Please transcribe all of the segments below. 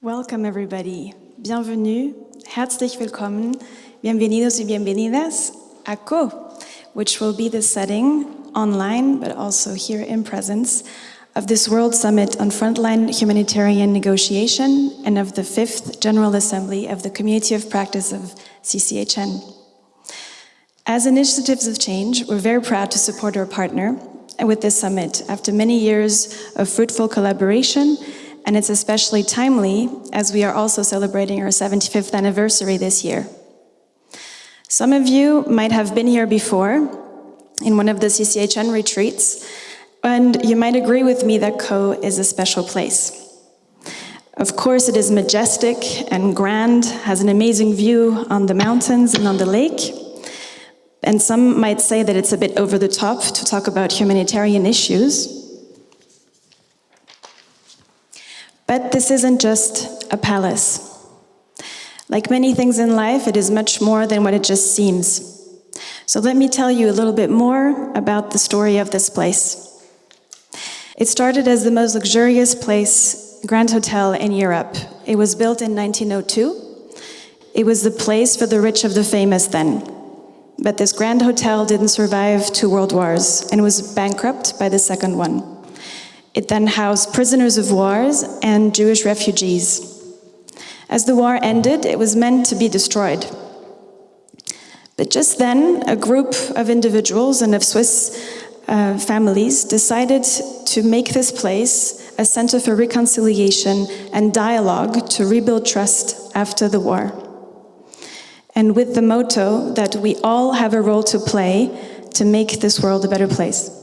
Welcome everybody. Bienvenue. Herzlich willkommen. Bienvenidos y bienvenidas a Caux, which will be the setting online, but also here in presence of this World Summit on Frontline Humanitarian Negotiation and of the fifth General Assembly of the Community of Practice of CCHN. As initiatives of change, we're very proud to support our partner with this summit after many years of fruitful collaboration and it's especially timely as we are also celebrating our 75th anniversary this year. Some of you might have been here before in one of the CCHN retreats, and you might agree with me that Caux is a special place. Of course, it is majestic and grand, has an amazing view on the mountains and on the lake, and some might say that it's a bit over the top to talk about humanitarian issues, But this isn't just a palace. Like many things in life, it is much more than what it just seems. So let me tell you a little bit more about the story of this place. It started as the most luxurious place, Grand Hotel in Europe. It was built in 1902. It was the place for the rich of the famous then. But this Grand Hotel didn't survive two world wars and was bankrupt by the second one. It then housed prisoners of wars and Jewish refugees. As the war ended, it was meant to be destroyed. But just then, a group of individuals and of Swiss uh, families decided to make this place a center for reconciliation and dialogue to rebuild trust after the war. And with the motto that we all have a role to play to make this world a better place.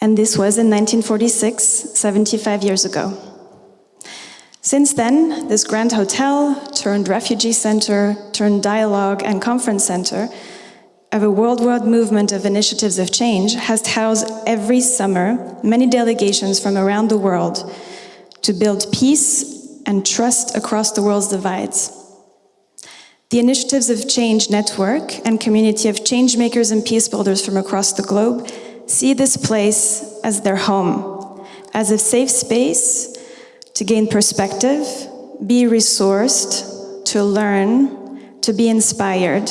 And this was in 1946, 75 years ago. Since then, this grand hotel turned refugee center, turned dialogue and conference center of a worldwide movement of initiatives of change has housed every summer many delegations from around the world to build peace and trust across the world's divides. The Initiatives of Change Network and community of changemakers and peace builders from across the globe see this place as their home, as a safe space to gain perspective, be resourced, to learn, to be inspired,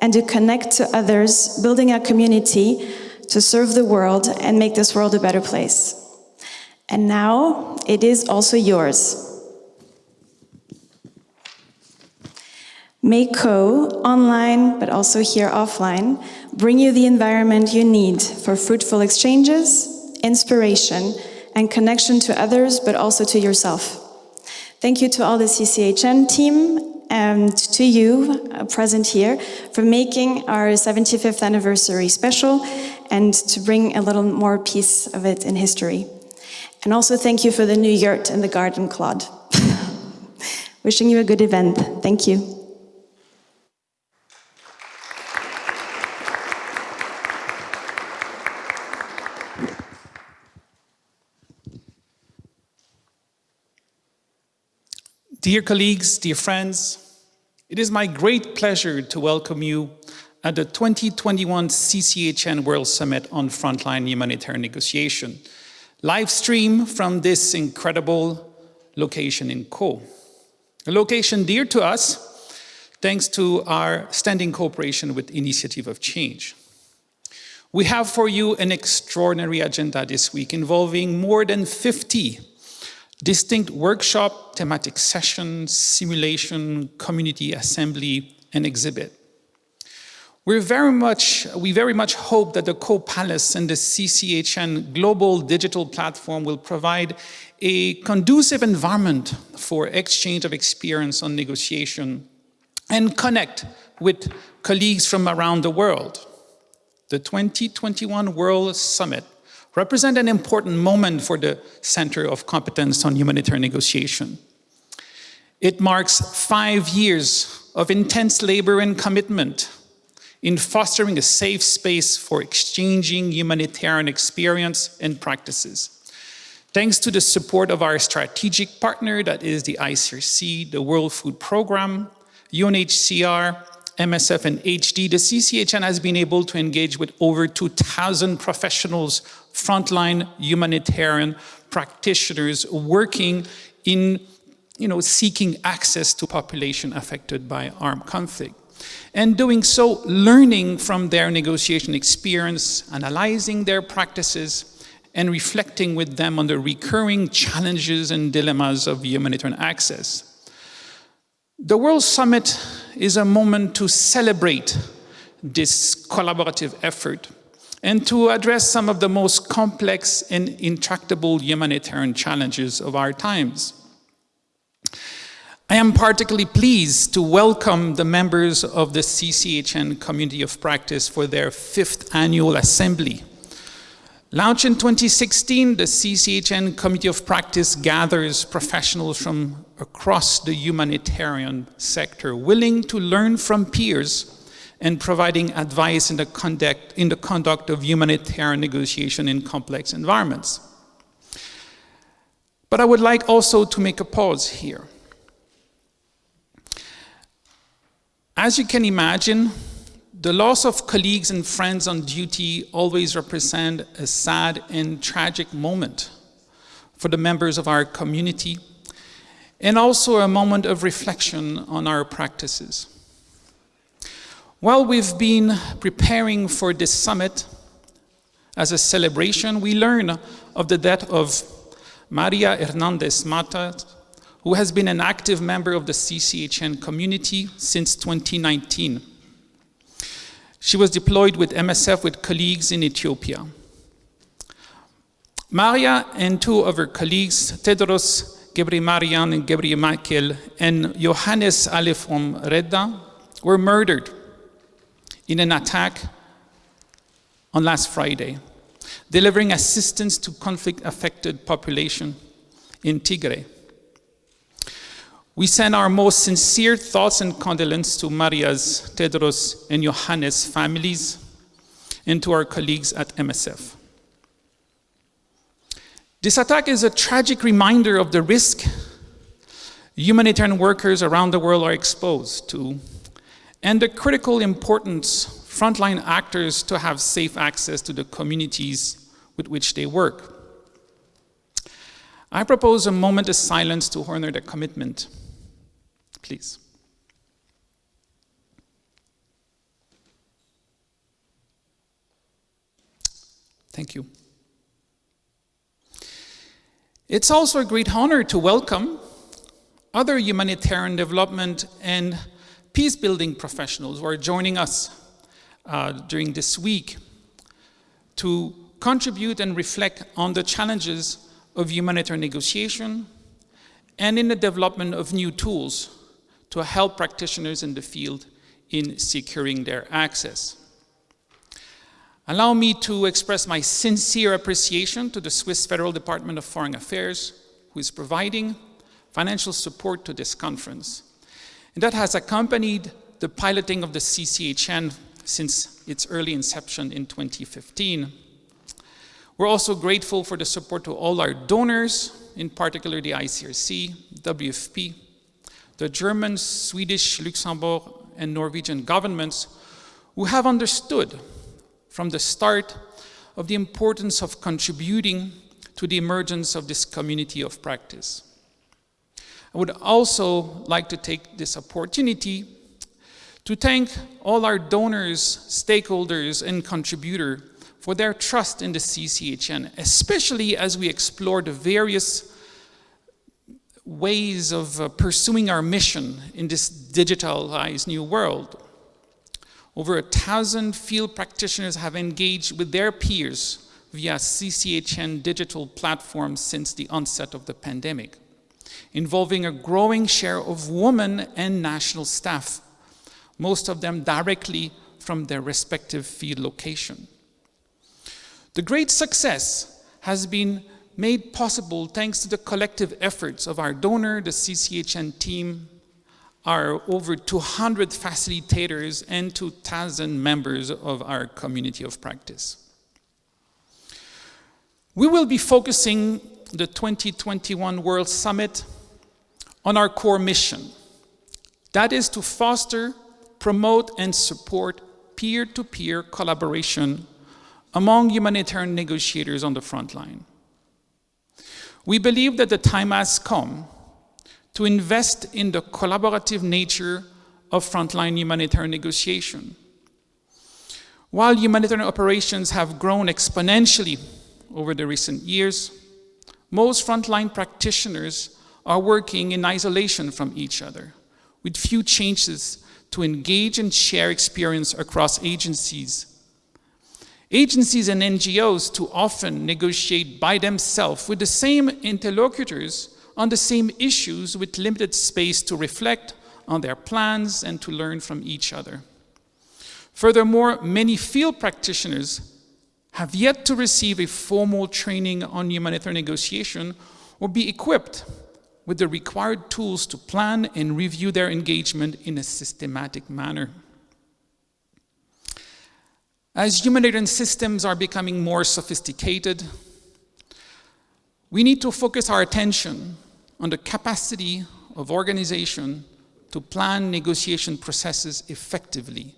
and to connect to others, building a community to serve the world and make this world a better place. And now it is also yours. Make Caux online, but also here offline, bring you the environment you need for fruitful exchanges, inspiration, and connection to others, but also to yourself. Thank you to all the CCHN team and to you uh, present here for making our 75th anniversary special and to bring a little more piece of it in history. And also thank you for the new yurt and the garden, Claude. Wishing you a good event. Thank you. Dear colleagues, dear friends, it is my great pleasure to welcome you at the 2021 CCHN World Summit on Frontline Humanitarian Negotiation, live stream from this incredible location in Caux. A location dear to us, thanks to our standing cooperation with Initiative of Change. We have for you an extraordinary agenda this week involving more than 50 distinct workshop, thematic sessions, simulation, community assembly, and exhibit. We're very much, we very much hope that the Caux-Palace and the CCHN global digital platform will provide a conducive environment for exchange of experience on negotiation and connect with colleagues from around the world. The 2021 World Summit represent an important moment for the Center of Competence on Humanitarian Negotiation. It marks five years of intense labor and commitment in fostering a safe space for exchanging humanitarian experience and practices. Thanks to the support of our strategic partner, that is the ICRC, the World Food Programme, UNHCR, MSF and HD, the CCHN has been able to engage with over 2,000 professionals, frontline humanitarian practitioners working in you know, seeking access to population affected by armed conflict. And doing so, learning from their negotiation experience, analyzing their practices, and reflecting with them on the recurring challenges and dilemmas of humanitarian access. The World Summit is a moment to celebrate this collaborative effort and to address some of the most complex and intractable humanitarian challenges of our times. I am particularly pleased to welcome the members of the CCHN Community of Practice for their fifth annual assembly. Launched in 2016, the CCHN Committee of Practice gathers professionals from across the humanitarian sector willing to learn from peers and providing advice in the conduct, in the conduct of humanitarian negotiation in complex environments. But I would like also to make a pause here. As you can imagine, the loss of colleagues and friends on duty always represent a sad and tragic moment for the members of our community and also a moment of reflection on our practices. While we've been preparing for this summit as a celebration, we learn of the death of Maria Hernandez Mata, who has been an active member of the CCHN community since 2019. She was deployed with MSF with colleagues in Ethiopia. Maria and two of her colleagues, Tedros Gebremariam and Gebremichael and Johannes Halefom Redda, were murdered in an attack on last Friday, delivering assistance to conflict-affected population in Tigray. We send our most sincere thoughts and condolences to Maria's, Tedros, and Johannes' families, and to our colleagues at MSF. This attack is a tragic reminder of the risk humanitarian workers around the world are exposed to, and the critical importance frontline actors to have safe access to the communities with which they work. I propose a moment of silence to honor their commitment please. Thank you. It's also a great honor to welcome other humanitarian development and peace-building professionals who are joining us uh, during this week to contribute and reflect on the challenges of humanitarian negotiation and in the development of new tools to help practitioners in the field in securing their access. Allow me to express my sincere appreciation to the Swiss Federal Department of Foreign Affairs, who is providing financial support to this conference. And that has accompanied the piloting of the CCHN since its early inception in 2015. We're also grateful for the support to all our donors, in particular the ICRC, WFP, the German, Swedish, Luxembourg, and Norwegian governments who have understood from the start of the importance of contributing to the emergence of this community of practice. I would also like to take this opportunity to thank all our donors, stakeholders, and contributors for their trust in the CCHN, especially as we explore the various ways of uh, pursuing our mission in this digitalized new world. Over a thousand field practitioners have engaged with their peers via CCHN digital platforms since the onset of the pandemic, involving a growing share of women and national staff, most of them directly from their respective field location. The great success has been made possible thanks to the collective efforts of our donor, the CCHN team, our over 200 facilitators and 2,000 members of our community of practice. We will be focusing the 2021 World Summit on our core mission. That is to foster promote and support peer-to-peer collaboration among humanitarian negotiators on the front line. We believe that the time has come to invest in the collaborative nature of frontline humanitarian negotiation. While humanitarian operations have grown exponentially over the recent years, most frontline practitioners are working in isolation from each other, with few changes to engage and share experience across agencies. Agencies and NGOs too often negotiate by themselves with the same interlocutors on the same issues with limited space to reflect on their plans and to learn from each other. Furthermore, many field practitioners have yet to receive a formal training on humanitarian negotiation or be equipped with the required tools to plan and review their engagement in a systematic manner. As humanitarian systems are becoming more sophisticated, we need to focus our attention on the capacity of organization to plan negotiation processes effectively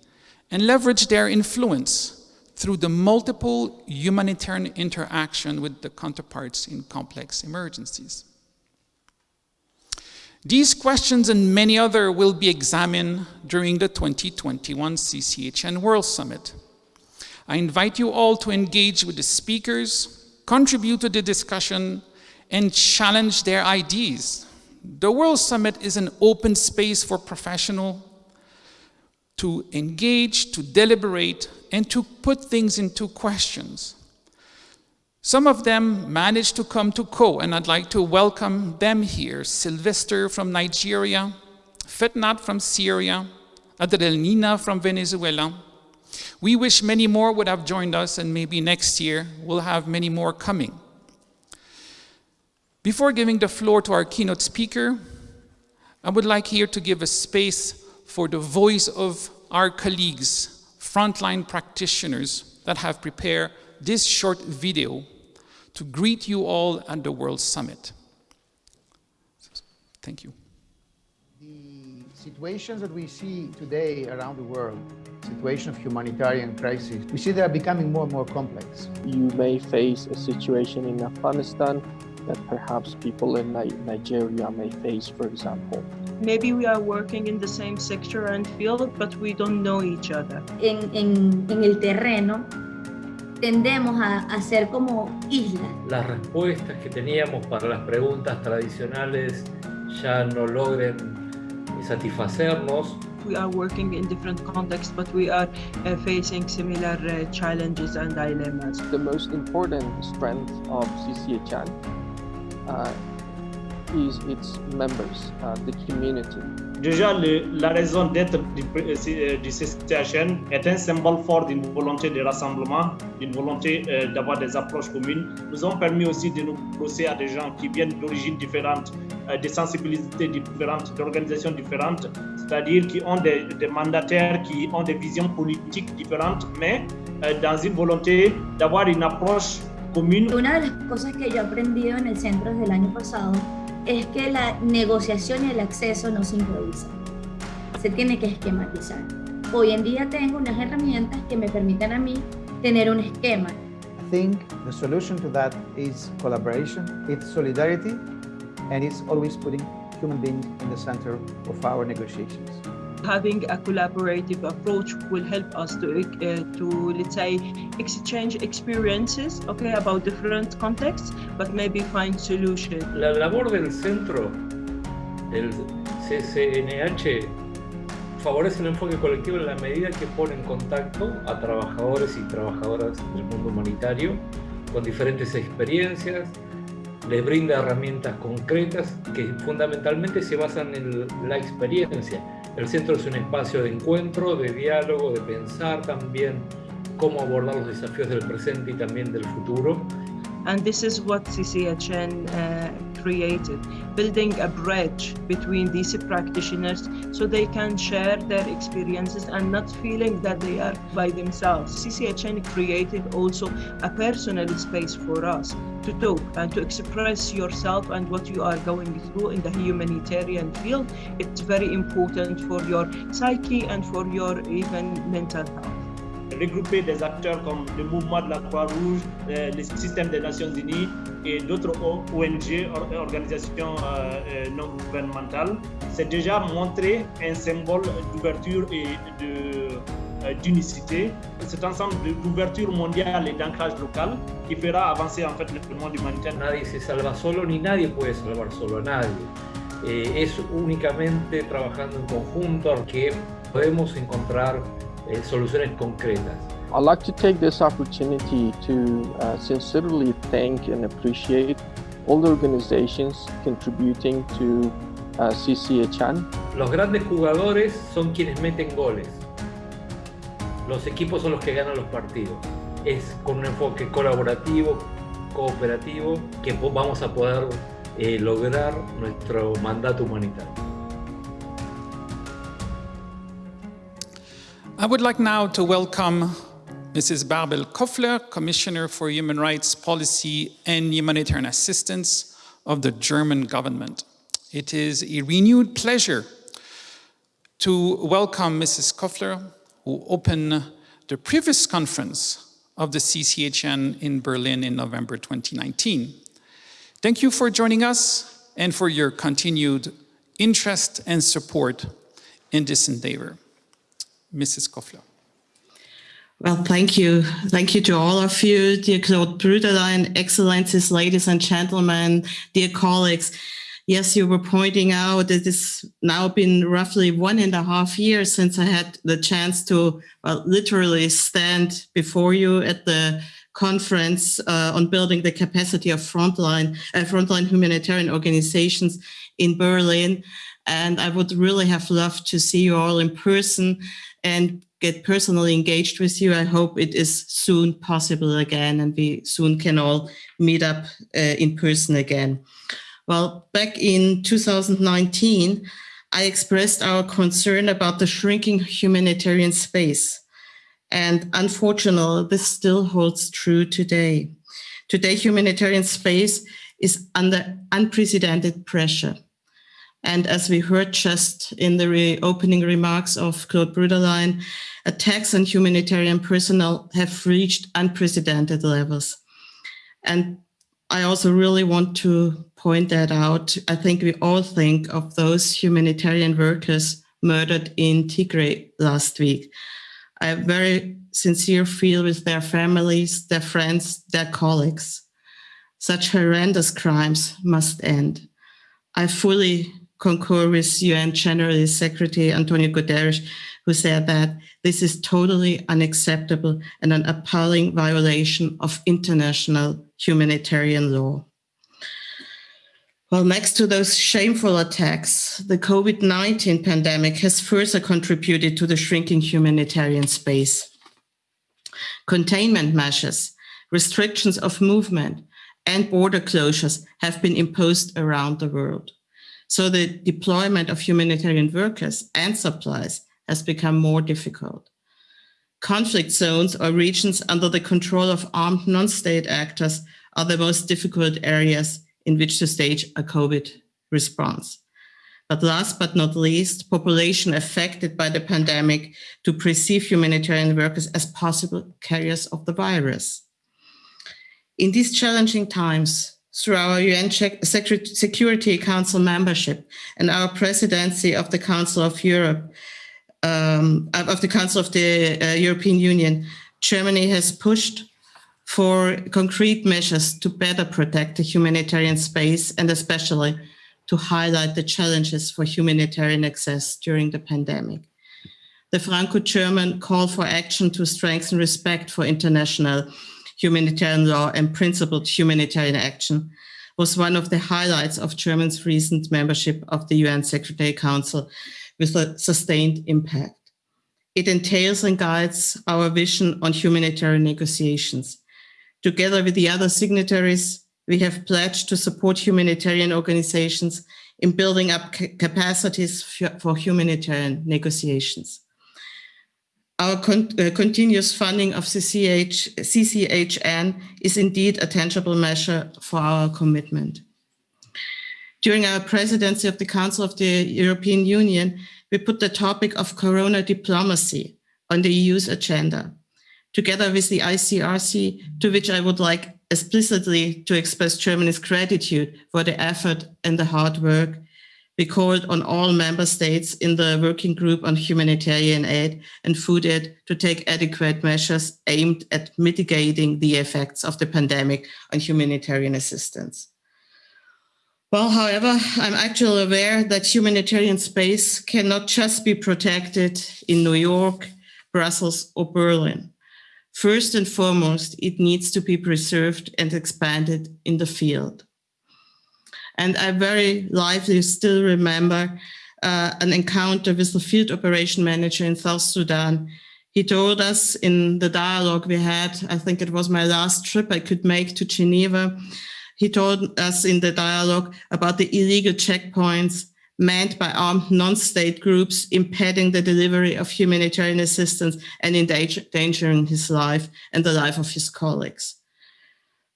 and leverage their influence through the multiple humanitarian interaction with the counterparts in complex emergencies. These questions and many other will be examined during the 2021 CCHN World Summit. I invite you all to engage with the speakers, contribute to the discussion, and challenge their ideas. The World Summit is an open space for professionals to engage, to deliberate, and to put things into questions. Some of them managed to come to Caux, and I'd like to welcome them here. Sylvester from Nigeria, Fetnat from Syria, Adelina from Venezuela. We wish many more would have joined us, and maybe next year we'll have many more coming. Before giving the floor to our keynote speaker, I would like here to give a space for the voice of our colleagues, frontline practitioners that have prepared this short video to greet you all at the World Summit. Thank you. The situations that we see today around the world, situation of humanitarian crisis, we see they are becoming more and more complex. You may face a situation in Afghanistan that perhaps people in Nigeria may face, for example. Maybe we are working in the same sector and field, but we don't know each other. En, en, en el terreno tendemos a, a ser como islas. Las respuestas que teníamos para las preguntas tradicionales ya no logren satisfacernos. We are working in different contexts, but we are uh, facing similar uh, challenges and dilemmas. The most important strength of CCHN uh, is its members, uh, the community. Déjà, le, la raison d'être du, euh, du, CCHN est un symbole fort d'une volonté de rassemblement, d'une volonté euh, d'avoir des approches communes. Nous ont permis aussi de nous brosser à des gens qui viennent d'origines différentes, euh, de sensibilités différentes, d'organisations différentes, c'est-à-dire qui ont des, des, mandataires, qui ont des visions politiques différentes, mais euh, dans une volonté d'avoir une approche común. Una de las cosas que yo he aprendido en el centro desde el año pasado es que la negociación y el acceso no se improvisa, se tiene que esquematizar. Hoy en día tengo unas herramientas que me permiten a mí tener un esquema. I think the solution to that is collaboration, it's solidarity, and it's always putting human beings in the center of our negotiations having a collaborative approach will help us to, uh, to let's say, exchange experiences, okay, about different contexts, but maybe find solutions. La labor del centro, el CCNH, favorece el enfoque colectivo en la medida que pone en contacto a trabajadores y trabajadoras del mundo humanitario con diferentes experiencias, les brinda herramientas concretas que fundamentalmente se basan en la experiencia el centro es un espacio de encuentro, de diálogo, de pensar también cómo abordar los desafíos del presente y también del futuro. And this is what CCHN uh, created, building a bridge between these practitioners so they can share their experiences and not feeling that they are by themselves. CCHN created also a personal space for us to talk and to express yourself and what you are going through in the humanitarian field. It's very important for your psyche and for your even mental health. Regrouper des acteurs comme le mouvement de la Croix-Rouge, euh, le système des Nations Unies et d'autres ONG, organisations euh, non gouvernementales, c'est déjà montrer un symbole d'ouverture et d'unicité, cet ensemble d'ouverture mondiale et d'ancrage local qui fera avancer en fait le monde humanitaire. Nadie se salva solo ni nadie puede salvar solo a nadie. Eh, es únicamente trabajando en conjunto que podemos encontrar eh, soluciones concretas. I'd like to take this opportunity to uh, sincerely thank and appreciate all the organizations contributing to uh, CCHN. Los grandes jugadores son quienes meten goles. Los equipos son los que ganan los partidos. Es con un enfoque colaborativo, cooperativo, que vamos a poder eh, lograr nuestro mandato humanitario. I would like now to welcome Mrs. Bärbel Kofler, Commissioner for Human Rights Policy and Humanitarian Assistance of the German government. It is a renewed pleasure to welcome Mrs. Koffler, who opened the previous conference of the CCHN in Berlin in November 2019. Thank you for joining us and for your continued interest and support in this endeavor. Mrs. Kofler. Well, thank you. Thank you to all of you, dear Claude Bruderlein, excellencies, ladies and gentlemen, dear colleagues. Yes, you were pointing out that it's now been roughly one and a half years since I had the chance to well, literally stand before you at the conference uh, on building the capacity of frontline, uh, frontline humanitarian organizations in Berlin. And I would really have loved to see you all in person and get personally engaged with you. I hope it is soon possible again and we soon can all meet up uh, in person again. Well, back in 2019, I expressed our concern about the shrinking humanitarian space. And unfortunately, this still holds true today. Today, humanitarian space is under unprecedented pressure. And as we heard just in the re opening remarks of Claude Bruderlein, attacks on humanitarian personnel have reached unprecedented levels. And I also really want to point that out. I think we all think of those humanitarian workers murdered in Tigray last week. I have very sincere feel with their families, their friends, their colleagues. Such horrendous crimes must end. I fully concur with UN General Secretary Antonio Guterres, who said that this is totally unacceptable and an appalling violation of international humanitarian law. Well, next to those shameful attacks, the COVID-19 pandemic has further contributed to the shrinking humanitarian space. Containment measures, restrictions of movement, and border closures have been imposed around the world. So the deployment of humanitarian workers and supplies has become more difficult. Conflict zones or regions under the control of armed non-state actors are the most difficult areas in which to stage a COVID response. But last but not least, population affected by the pandemic to perceive humanitarian workers as possible carriers of the virus. In these challenging times, through our UN Security Council membership and our presidency of the Council of Europe, um, of the Council of the uh, European Union, Germany has pushed for concrete measures to better protect the humanitarian space and especially to highlight the challenges for humanitarian access during the pandemic. The Franco-German call for action to strengthen respect for international humanitarian law and principled humanitarian action was one of the highlights of Germany's recent membership of the UN Secretary Council with a sustained impact. It entails and guides our vision on humanitarian negotiations. Together with the other signatories, we have pledged to support humanitarian organizations in building up capacities for humanitarian negotiations. Our con uh, continuous funding of CCH, CCHN is indeed a tangible measure for our commitment. During our presidency of the Council of the European Union, we put the topic of corona diplomacy on the EU's agenda, together with the ICRC, to which I would like explicitly to express Germany's gratitude for the effort and the hard work we called on all member states in the working group on humanitarian aid and food aid to take adequate measures aimed at mitigating the effects of the pandemic on humanitarian assistance. Well, however, I'm actually aware that humanitarian space cannot just be protected in New York, Brussels, or Berlin. First and foremost, it needs to be preserved and expanded in the field. And I very lively still remember uh, an encounter with the field operation manager in South Sudan. He told us in the dialogue we had, I think it was my last trip I could make to Geneva. He told us in the dialogue about the illegal checkpoints manned by armed non-state groups impeding the delivery of humanitarian assistance and endangering his life and the life of his colleagues.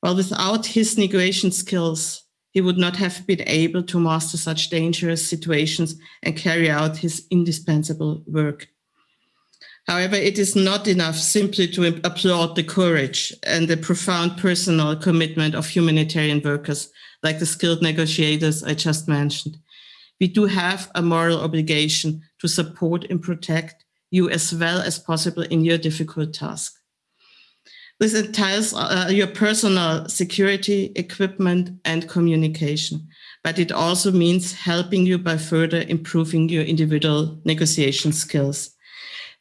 Well, without his negotiation skills, he would not have been able to master such dangerous situations and carry out his indispensable work. However, it is not enough simply to applaud the courage and the profound personal commitment of humanitarian workers, like the skilled negotiators I just mentioned. We do have a moral obligation to support and protect you as well as possible in your difficult task. This entails uh, your personal security, equipment, and communication, but it also means helping you by further improving your individual negotiation skills.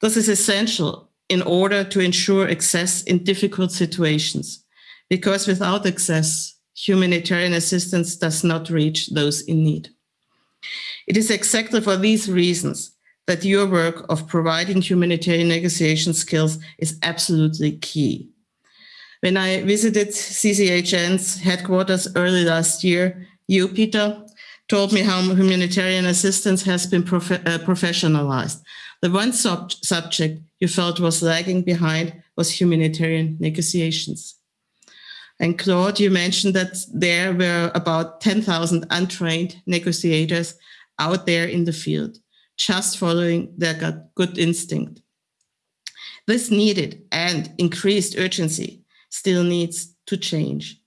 This is essential in order to ensure access in difficult situations, because without access, humanitarian assistance does not reach those in need. It is exactly for these reasons that your work of providing humanitarian negotiation skills is absolutely key. When I visited CCHN's headquarters early last year, you, Peter, told me how humanitarian assistance has been prof uh, professionalized. The one sub subject you felt was lagging behind was humanitarian negotiations. And Claude, you mentioned that there were about 10,000 untrained negotiators out there in the field, just following their good instinct. This needed and increased urgency still needs to change.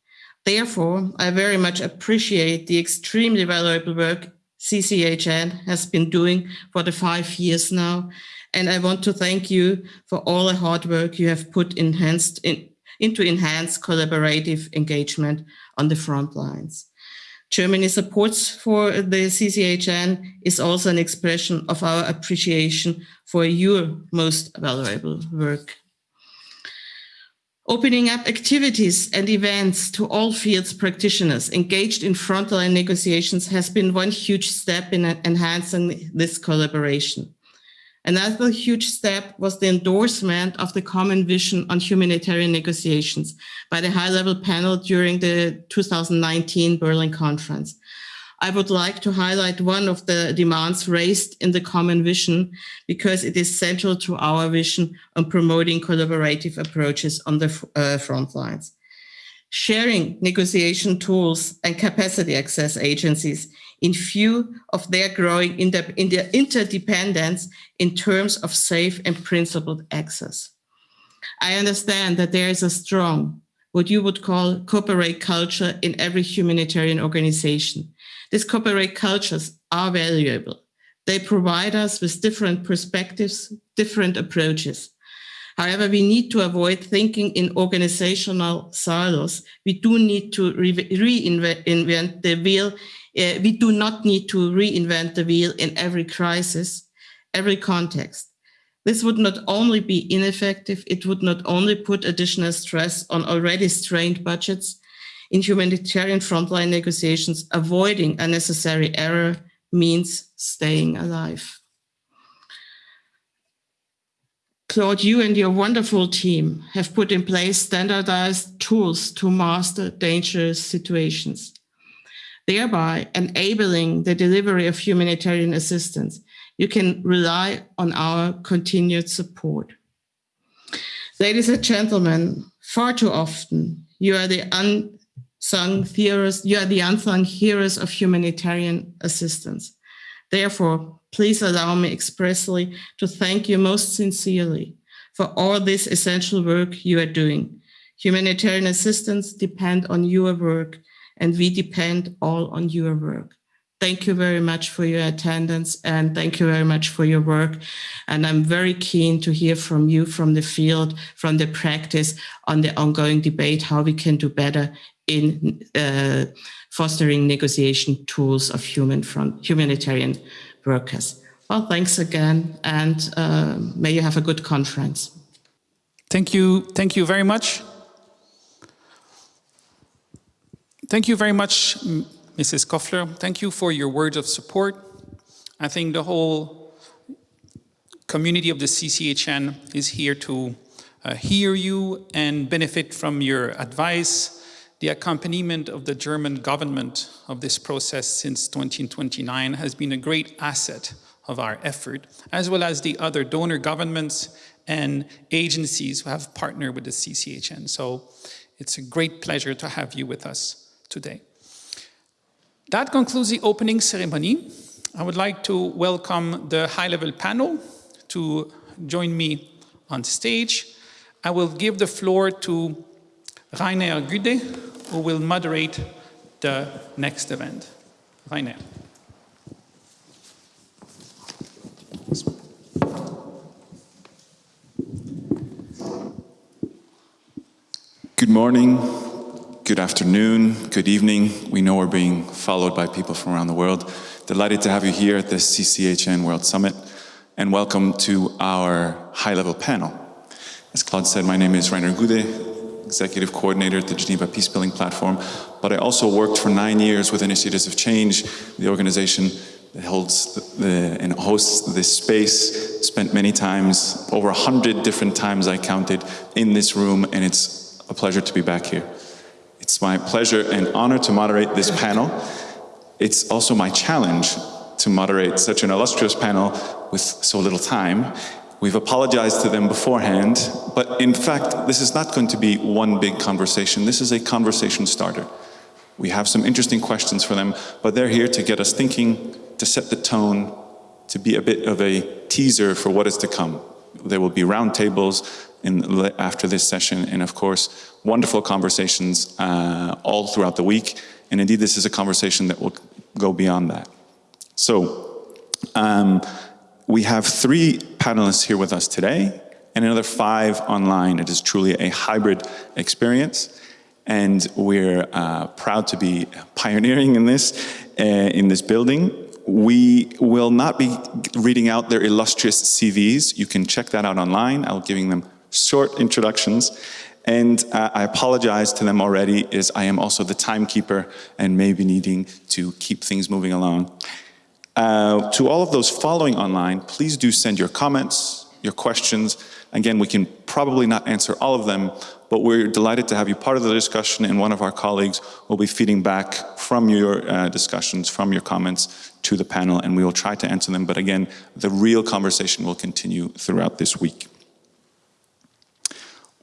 Therefore, I very much appreciate the extremely valuable work CCHN has been doing for the five years now. And I want to thank you for all the hard work you have put enhanced in, into enhanced collaborative engagement on the front lines. Germany's support for the CCHN is also an expression of our appreciation for your most valuable work. Opening up activities and events to all fields practitioners engaged in frontline negotiations has been one huge step in enhancing this collaboration. Another huge step was the endorsement of the common vision on humanitarian negotiations by the high-level panel during the 2019 Berlin conference. I would like to highlight one of the demands raised in the common vision because it is central to our vision on promoting collaborative approaches on the uh, front lines. Sharing negotiation tools and capacity access agencies in view of their growing inter interdependence in terms of safe and principled access. I understand that there is a strong, what you would call cooperate culture in every humanitarian organization. These cooperate cultures are valuable. They provide us with different perspectives, different approaches. However, we need to avoid thinking in organizational silos. We do need to reinvent the wheel. Uh, we do not need to reinvent the wheel in every crisis, every context. This would not only be ineffective, it would not only put additional stress on already strained budgets, in humanitarian frontline negotiations, avoiding unnecessary error means staying alive. Claude, you and your wonderful team have put in place standardized tools to master dangerous situations, thereby enabling the delivery of humanitarian assistance. You can rely on our continued support. Ladies and gentlemen, far too often you are the unsung heroes, you are the unsung heroes of humanitarian assistance. Therefore, please allow me expressly to thank you most sincerely for all this essential work you are doing. Humanitarian assistance depend on your work and we depend all on your work. Thank you very much for your attendance and thank you very much for your work. And I'm very keen to hear from you from the field, from the practice on the ongoing debate, how we can do better in uh, fostering negotiation tools of human humanitarian workers. Well, thanks again and uh, may you have a good conference. Thank you. Thank you very much. Thank you very much, Mrs. Kofler, thank you for your words of support. I think the whole community of the CCHN is here to uh, hear you and benefit from your advice. The accompaniment of the German government of this process since 2029 has been a great asset of our effort, as well as the other donor governments and agencies who have partnered with the CCHN. So it's a great pleasure to have you with us today. That concludes the opening ceremony. I would like to welcome the high-level panel to join me on stage. I will give the floor to Rainer Gude, who will moderate the next event. Rainer. Good morning, Good afternoon, good evening. We know we're being followed by people from around the world. Delighted to have you here at the CCHN World Summit and welcome to our high-level panel. As Claude said, my name is Rainer Gude, Executive Coordinator at the Geneva Peacebuilding Platform, but I also worked for nine years with Initiatives of Change, the organization that holds the, and hosts this space, spent many times, over a hundred different times I counted, in this room, and it's a pleasure to be back here. It's my pleasure and honor to moderate this panel. It's also my challenge to moderate such an illustrious panel with so little time. We've apologized to them beforehand, but in fact, this is not going to be one big conversation. This is a conversation starter. We have some interesting questions for them, but they're here to get us thinking, to set the tone, to be a bit of a teaser for what is to come. There will be roundtables in, after this session, and of course, wonderful conversations uh, all throughout the week. And indeed, this is a conversation that will go beyond that. So, um, we have three panelists here with us today, and another five online. It is truly a hybrid experience, and we're uh, proud to be pioneering in this, uh, in this building. We will not be reading out their illustrious CVs. You can check that out online. I'll be giving them short introductions. And uh, I apologize to them already as I am also the timekeeper and maybe needing to keep things moving along. Uh, to all of those following online, please do send your comments, your questions. Again, we can probably not answer all of them, but we're delighted to have you part of the discussion and one of our colleagues will be feeding back from your uh, discussions, from your comments to the panel and we will try to answer them. But again, the real conversation will continue throughout this week.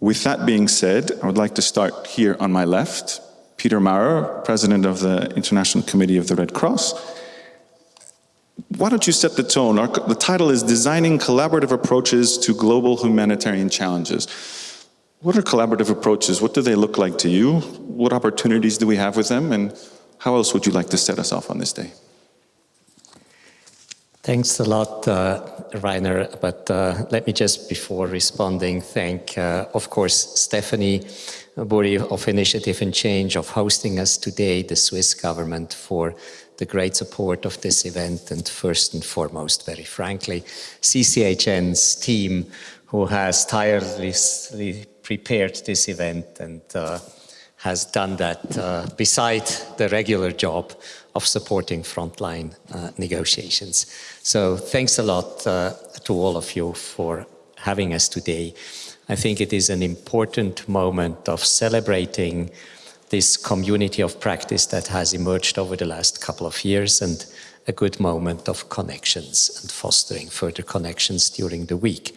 With that being said, I would like to start here on my left. Peter Maurer, President of the International Committee of the Red Cross. Why don't you set the tone? Our, the title is Designing Collaborative Approaches to Global Humanitarian Challenges. What are collaborative approaches? What do they look like to you? What opportunities do we have with them? And how else would you like to set us off on this day? Thanks a lot, uh, Rainer. But uh, let me just, before responding, thank, uh, of course, Stephanie Burri of Initiative and Change of hosting us today, the Swiss government for the great support of this event, and first and foremost, very frankly, CCHN's team who has tirelessly prepared this event and uh, has done that uh, beside the regular job of supporting frontline uh, negotiations. So thanks a lot uh, to all of you for having us today. I think it is an important moment of celebrating this community of practice that has emerged over the last couple of years and a good moment of connections and fostering further connections during the week.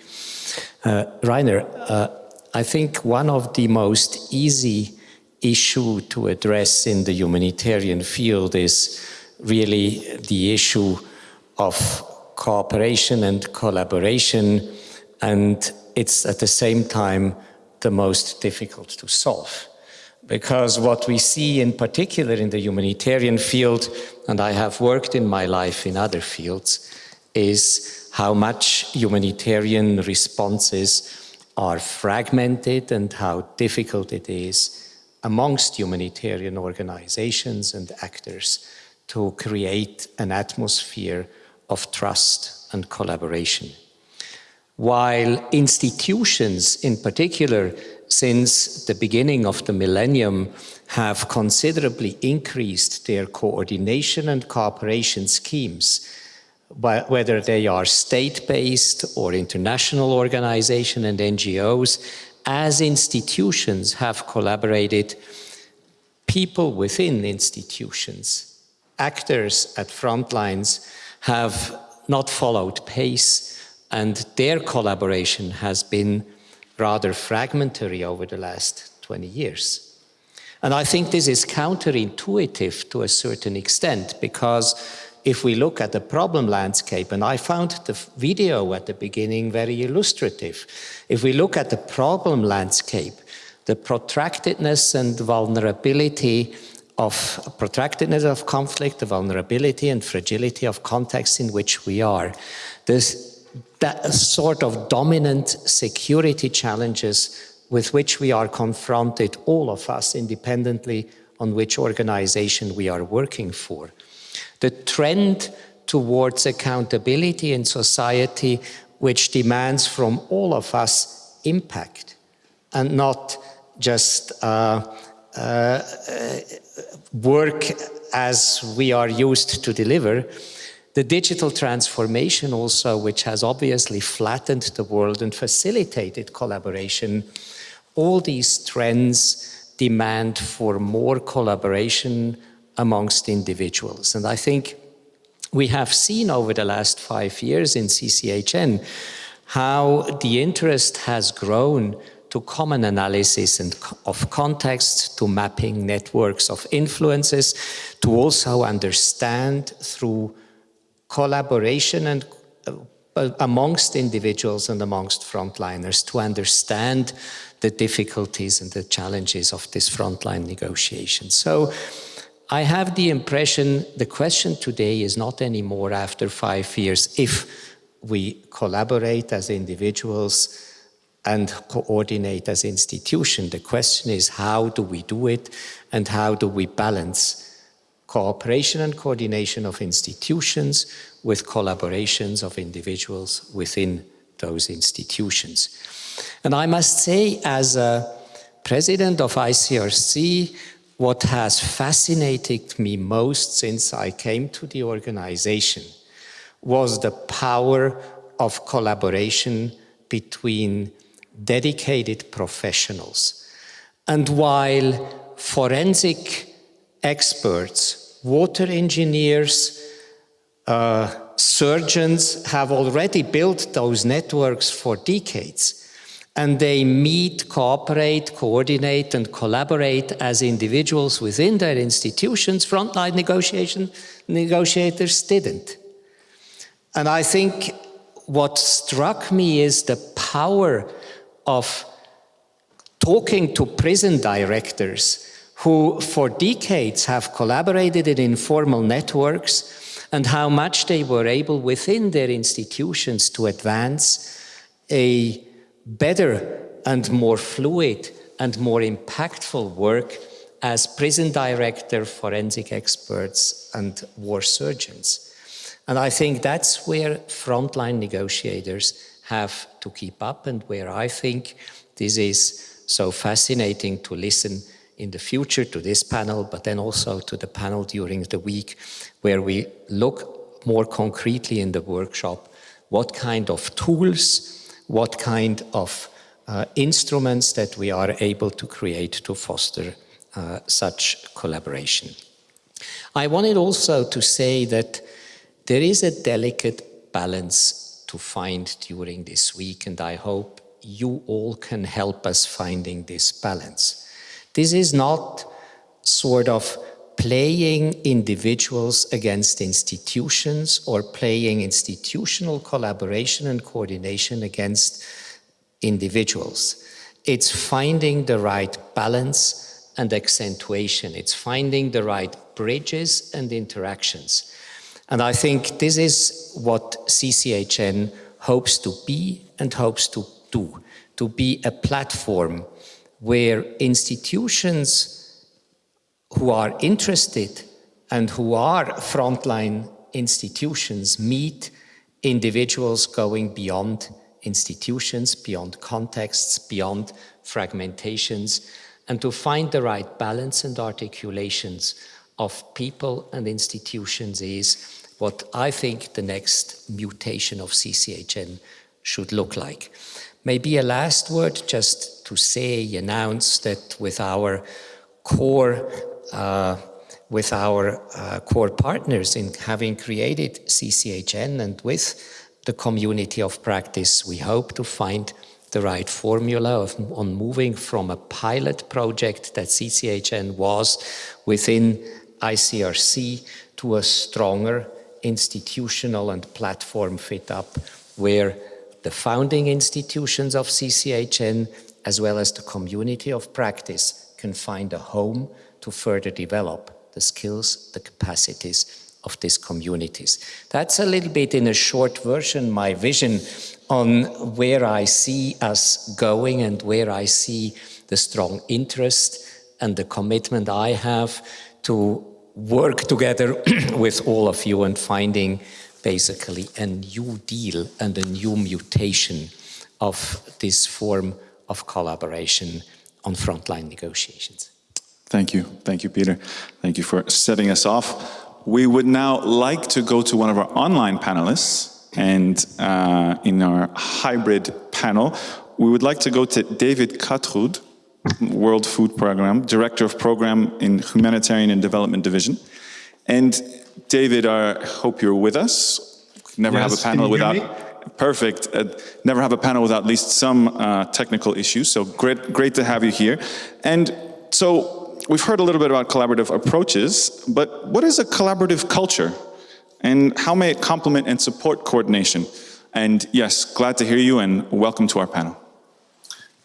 Uh, Rainer, uh, I think one of the most easy issue to address in the humanitarian field is really the issue of cooperation and collaboration and it's at the same time the most difficult to solve because what we see in particular in the humanitarian field, and I have worked in my life in other fields, is how much humanitarian responses are fragmented and how difficult it is amongst humanitarian organizations and actors to create an atmosphere of trust and collaboration. While institutions in particular since the beginning of the millennium have considerably increased their coordination and cooperation schemes, whether they are state-based or international organizations and NGOs, as institutions have collaborated, people within institutions, actors at front lines have not followed pace and their collaboration has been rather fragmentary over the last 20 years. And I think this is counterintuitive to a certain extent because if we look at the problem landscape, and I found the video at the beginning very illustrative, if we look at the problem landscape, the protractedness and vulnerability of protractedness of conflict, the vulnerability and fragility of context in which we are, this that sort of dominant security challenges with which we are confronted, all of us, independently on which organization we are working for. The trend towards accountability in society, which demands from all of us impact and not just uh, uh, work as we are used to deliver, the digital transformation also, which has obviously flattened the world and facilitated collaboration, all these trends demand for more collaboration amongst individuals. And I think we have seen over the last five years in CCHN how the interest has grown to common analysis and of context, to mapping networks of influences, to also understand through collaboration and uh, amongst individuals and amongst frontliners to understand the difficulties and the challenges of this frontline negotiation. So I have the impression the question today is not anymore after five years if we collaborate as individuals and coordinate as institution. The question is how do we do it and how do we balance cooperation and coordination of institutions with collaborations of individuals within those institutions. And I must say, as a president of ICRC, what has fascinated me most since I came to the organization was the power of collaboration between dedicated professionals. And while forensic experts, water engineers, uh, surgeons have already built those networks for decades. And they meet, cooperate, coordinate, and collaborate as individuals within their institutions. Frontline negotiation negotiators didn't. And I think what struck me is the power of talking to prison directors who for decades have collaborated in informal networks and how much they were able within their institutions to advance a better and more fluid and more impactful work as prison director, forensic experts and war surgeons. And I think that's where frontline negotiators have to keep up and where I think this is so fascinating to listen in the future to this panel, but then also to the panel during the week, where we look more concretely in the workshop what kind of tools, what kind of uh, instruments that we are able to create to foster uh, such collaboration. I wanted also to say that there is a delicate balance to find during this week and I hope you all can help us finding this balance. This is not sort of playing individuals against institutions or playing institutional collaboration and coordination against individuals. It's finding the right balance and accentuation. It's finding the right bridges and interactions. And I think this is what CCHN hopes to be and hopes to do, to be a platform where institutions who are interested and who are frontline institutions meet individuals going beyond institutions, beyond contexts, beyond fragmentations, and to find the right balance and articulations of people and institutions is what I think the next mutation of CCHN should look like. Maybe a last word just to say, announce that with our core uh, with our uh, core partners in having created CCHN and with the community of practice, we hope to find the right formula of, on moving from a pilot project that CCHN was within ICRC to a stronger institutional and platform fit up where the founding institutions of CCHN as well as the community of practice can find a home to further develop the skills, the capacities of these communities. That's a little bit in a short version my vision on where I see us going and where I see the strong interest and the commitment I have to work together with all of you and finding basically a new deal and a new mutation of this form of collaboration on frontline negotiations. Thank you. Thank you, Peter. Thank you for setting us off. We would now like to go to one of our online panelists. And uh, in our hybrid panel, we would like to go to David Kaatrud, World Food Program, Director of Program in Humanitarian and Development Division. And David, I hope you're with us. Never yes, have a panel without perfect. Uh, never have a panel without at least some uh, technical issues. So great, great to have you here. And so we've heard a little bit about collaborative approaches, but what is a collaborative culture? And how may it complement and support coordination? And yes, glad to hear you and welcome to our panel.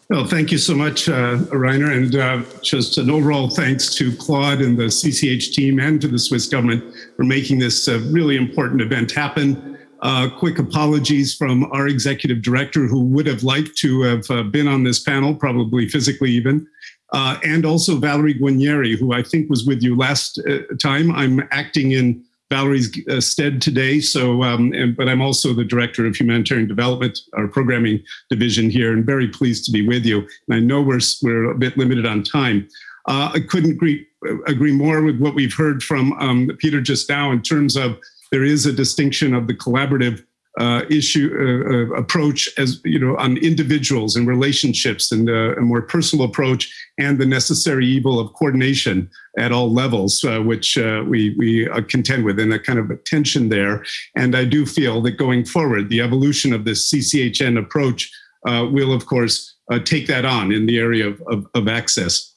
Well, thank you so much, uh, Rainer, and uh, just an overall thanks to Claude and the CCH team and to the Swiss government for making this uh, really important event happen. Uh, quick apologies from our executive director who would have liked to have uh, been on this panel, probably physically even uh, and also Valerie Guarnieri, who I think was with you last uh, time. I'm acting in Valerie's uh, stead today, so um, and, but I'm also the Director of Humanitarian Development, our programming division here, and very pleased to be with you. And I know we're, we're a bit limited on time. Uh, I couldn't agree, agree more with what we've heard from um, Peter just now in terms of there is a distinction of the collaborative uh, issue uh, uh, approach as you know on individuals and relationships and uh, a more personal approach and the necessary evil of coordination at all levels uh, which uh, we we contend with and a kind of a tension there. And I do feel that going forward the evolution of this CCHN approach will of course take that on in the area of, of, of access.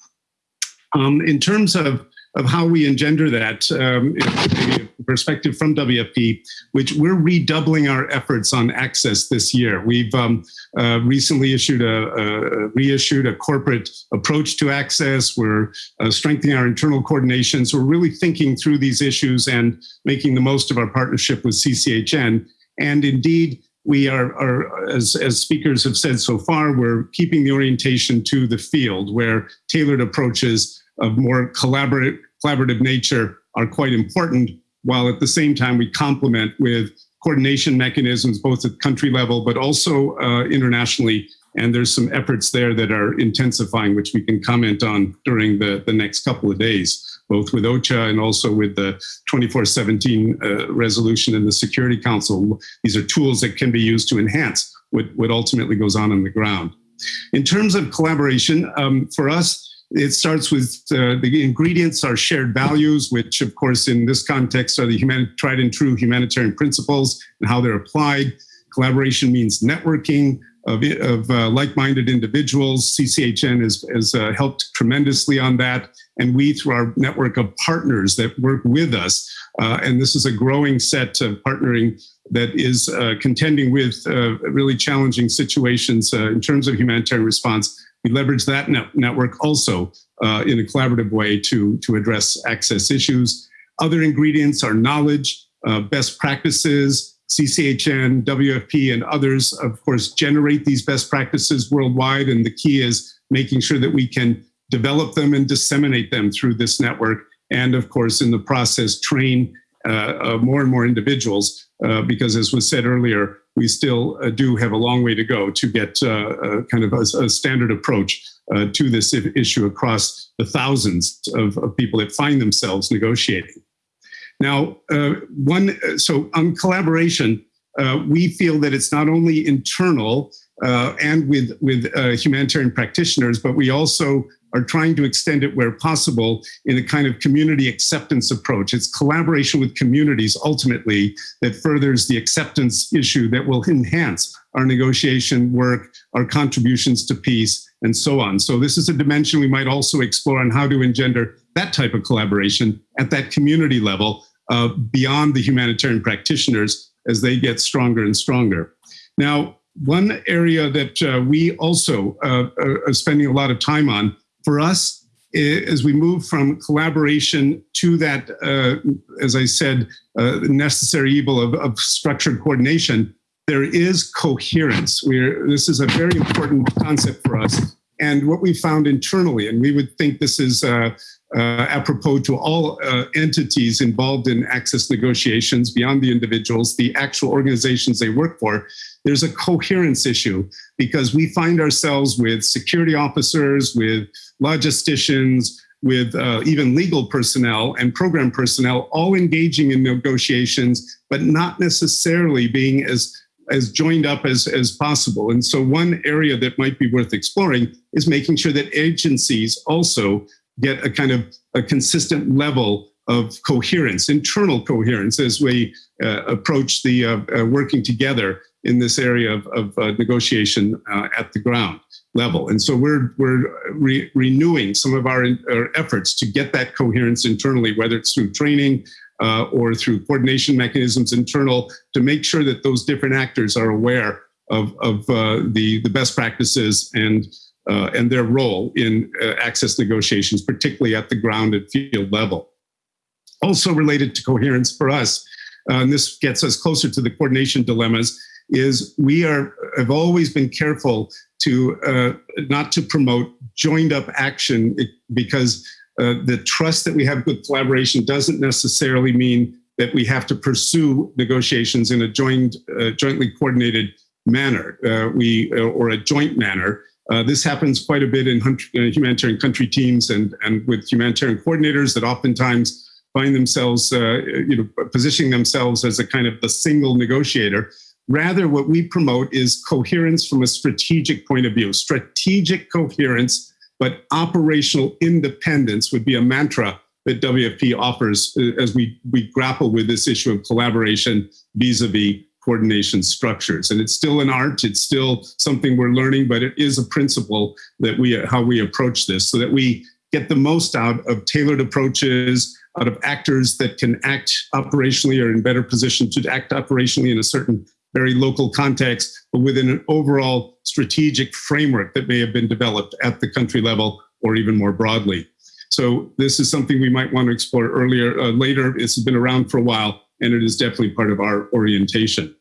Um, in terms of of how we engender that um, perspective from WFP, which we're redoubling our efforts on access this year. We've um, uh, recently issued a, a, reissued a corporate approach to access. We're uh, strengthening our internal coordination. So we're really thinking through these issues and making the most of our partnership with CCHN. And indeed, we are, are as, as speakers have said so far, we're keeping the orientation to the field where tailored approaches of more collaborative, collaborative nature are quite important, while at the same time we complement with coordination mechanisms, both at country level, but also uh, internationally. And there's some efforts there that are intensifying, which we can comment on during the, the next couple of days, both with OCHA and also with the 2417 uh, resolution in the Security Council. These are tools that can be used to enhance what, what ultimately goes on on the ground. In terms of collaboration, um, for us, it starts with uh, the ingredients are shared values, which of course in this context are the human, tried and true humanitarian principles and how they're applied. Collaboration means networking of, of uh, like-minded individuals. CCHN has, has uh, helped tremendously on that. And we, through our network of partners that work with us, uh, and this is a growing set of partnering that is uh, contending with uh, really challenging situations in terms of humanitarian response, we leverage that net network also uh, in a collaborative way to, to address access issues. Other ingredients are knowledge, uh, best practices, CCHN, WFP, and others, of course, generate these best practices worldwide. And the key is making sure that we can develop them and disseminate them through this network. And of course, in the process, train uh, uh more and more individuals, uh, because as was said earlier, we still uh, do have a long way to go to get uh, uh, kind of a, a standard approach uh, to this issue across the thousands of, of, people that find themselves negotiating. Now, uh, one, so on collaboration, uh, we feel that it's not only internal and with, with humanitarian practitioners, but we also are trying to extend it where possible in a kind of community acceptance approach. It's collaboration with communities ultimately that furthers the acceptance issue that will enhance our negotiation work, our contributions to peace, and so on. So this is a dimension we might also explore on how to engender that type of collaboration at that community level uh, beyond the humanitarian practitioners as they get stronger and stronger. Now, one area that uh, we also uh, are spending a lot of time on for us, as we move from collaboration to that, uh, as I said, uh, necessary evil of, of, structured coordination, there is coherence. We're, this is a very important concept for us. And what we found internally, and we would think this is uh, uh, apropos to all uh, entities involved in access negotiations beyond the individuals, the actual organizations they work for, there's a coherence issue because we find ourselves with security officers, with logisticians, with uh, even legal personnel and program personnel all engaging in negotiations, but not necessarily being as as joined up as, as possible. And so one area that might be worth exploring is making sure that agencies also get a kind of a consistent level of coherence, internal coherence as we uh, approach the uh, uh, working together in this area of, of uh, negotiation uh, at the ground level. And so we're, we're re renewing some of our, our, efforts to get that coherence internally, whether it's through training uh, or through coordination mechanisms internal to make sure that those different actors are aware of, of the, the best practices and uh, and their role in uh, access negotiations, particularly at the ground and field level. Also related to coherence for us, uh, and this gets us closer to the coordination dilemmas, is we are have always been careful to uh, not to promote joined up action because uh, the trust that we have with collaboration doesn't necessarily mean that we have to pursue negotiations in a joint, uh, jointly coordinated manner, we or a joint manner. Uh, this happens quite a bit in uh, humanitarian country teams and, and with humanitarian coordinators that oftentimes find themselves, uh, you know, positioning themselves as a kind of the single negotiator. Rather, what we promote is coherence from a strategic point of view. Strategic coherence, but operational independence would be a mantra that WFP offers uh, as we, we grapple with this issue of collaboration vis-a-vis -vis coordination structures. And it's still an art, it's still something we're learning, but it is a principle that we, how we approach this so that we get the most out of tailored approaches, out of actors that can act operationally or in better position to act operationally in a certain very local context, but within an overall strategic framework that may have been developed at the country level or even more broadly. So this is something we might want to explore earlier, uh, later. It's been around for a while, and it is definitely part of our orientation.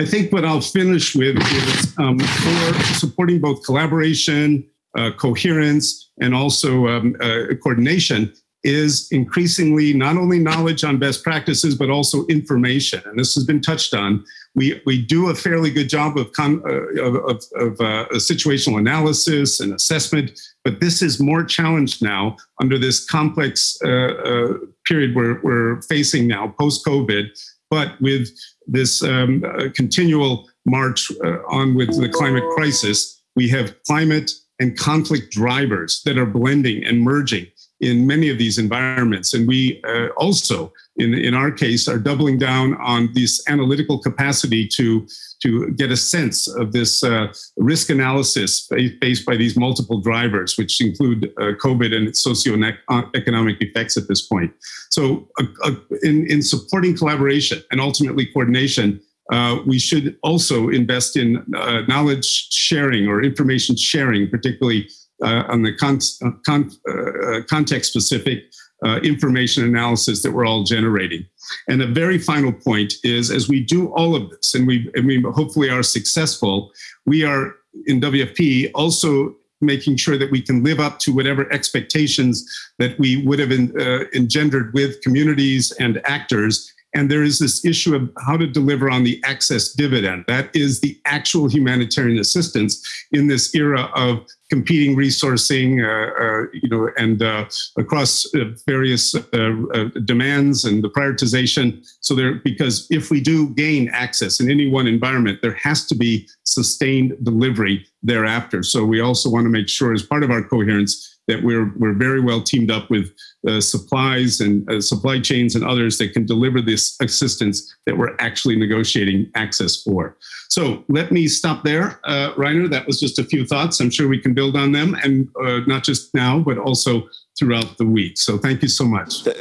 I think what I'll finish with is um, for supporting both collaboration, uh, coherence, and also um, uh, coordination is increasingly not only knowledge on best practices, but also information. And this has been touched on. We, we do a fairly good job of, con, uh, of, of uh, situational analysis and assessment, but this is more challenged now under this complex uh, uh, period we're, we're facing now, post-COVID, but with this um, uh, continual march uh, on with the climate crisis, we have climate and conflict drivers that are blending and merging in many of these environments. And we uh, also, in, in our case, are doubling down on this analytical capacity to, to get a sense of this uh, risk analysis based by these multiple drivers, which include uh, COVID and its socioeconomic effects at this point. So uh, uh, in, in supporting collaboration and ultimately coordination, uh, we should also invest in uh, knowledge sharing or information sharing, particularly uh, on the con con uh, context specific uh, information analysis that we're all generating. And a very final point is as we do all of this and we, and we hopefully are successful, we are in WFP also making sure that we can live up to whatever expectations that we would have in, uh, engendered with communities and actors and there is this issue of how to deliver on the access dividend. That is the actual humanitarian assistance in this era of competing resourcing, uh, uh, you know, and uh, across uh, various uh, uh, demands and the prioritization. So there, because if we do gain access in any one environment, there has to be sustained delivery thereafter. So we also want to make sure as part of our coherence that we're, we're very well teamed up with uh, supplies and uh, supply chains and others that can deliver this assistance that we're actually negotiating access for. So let me stop there, uh, Rainer. That was just a few thoughts. I'm sure we can build on them and uh, not just now, but also throughout the week. So thank you so much. Th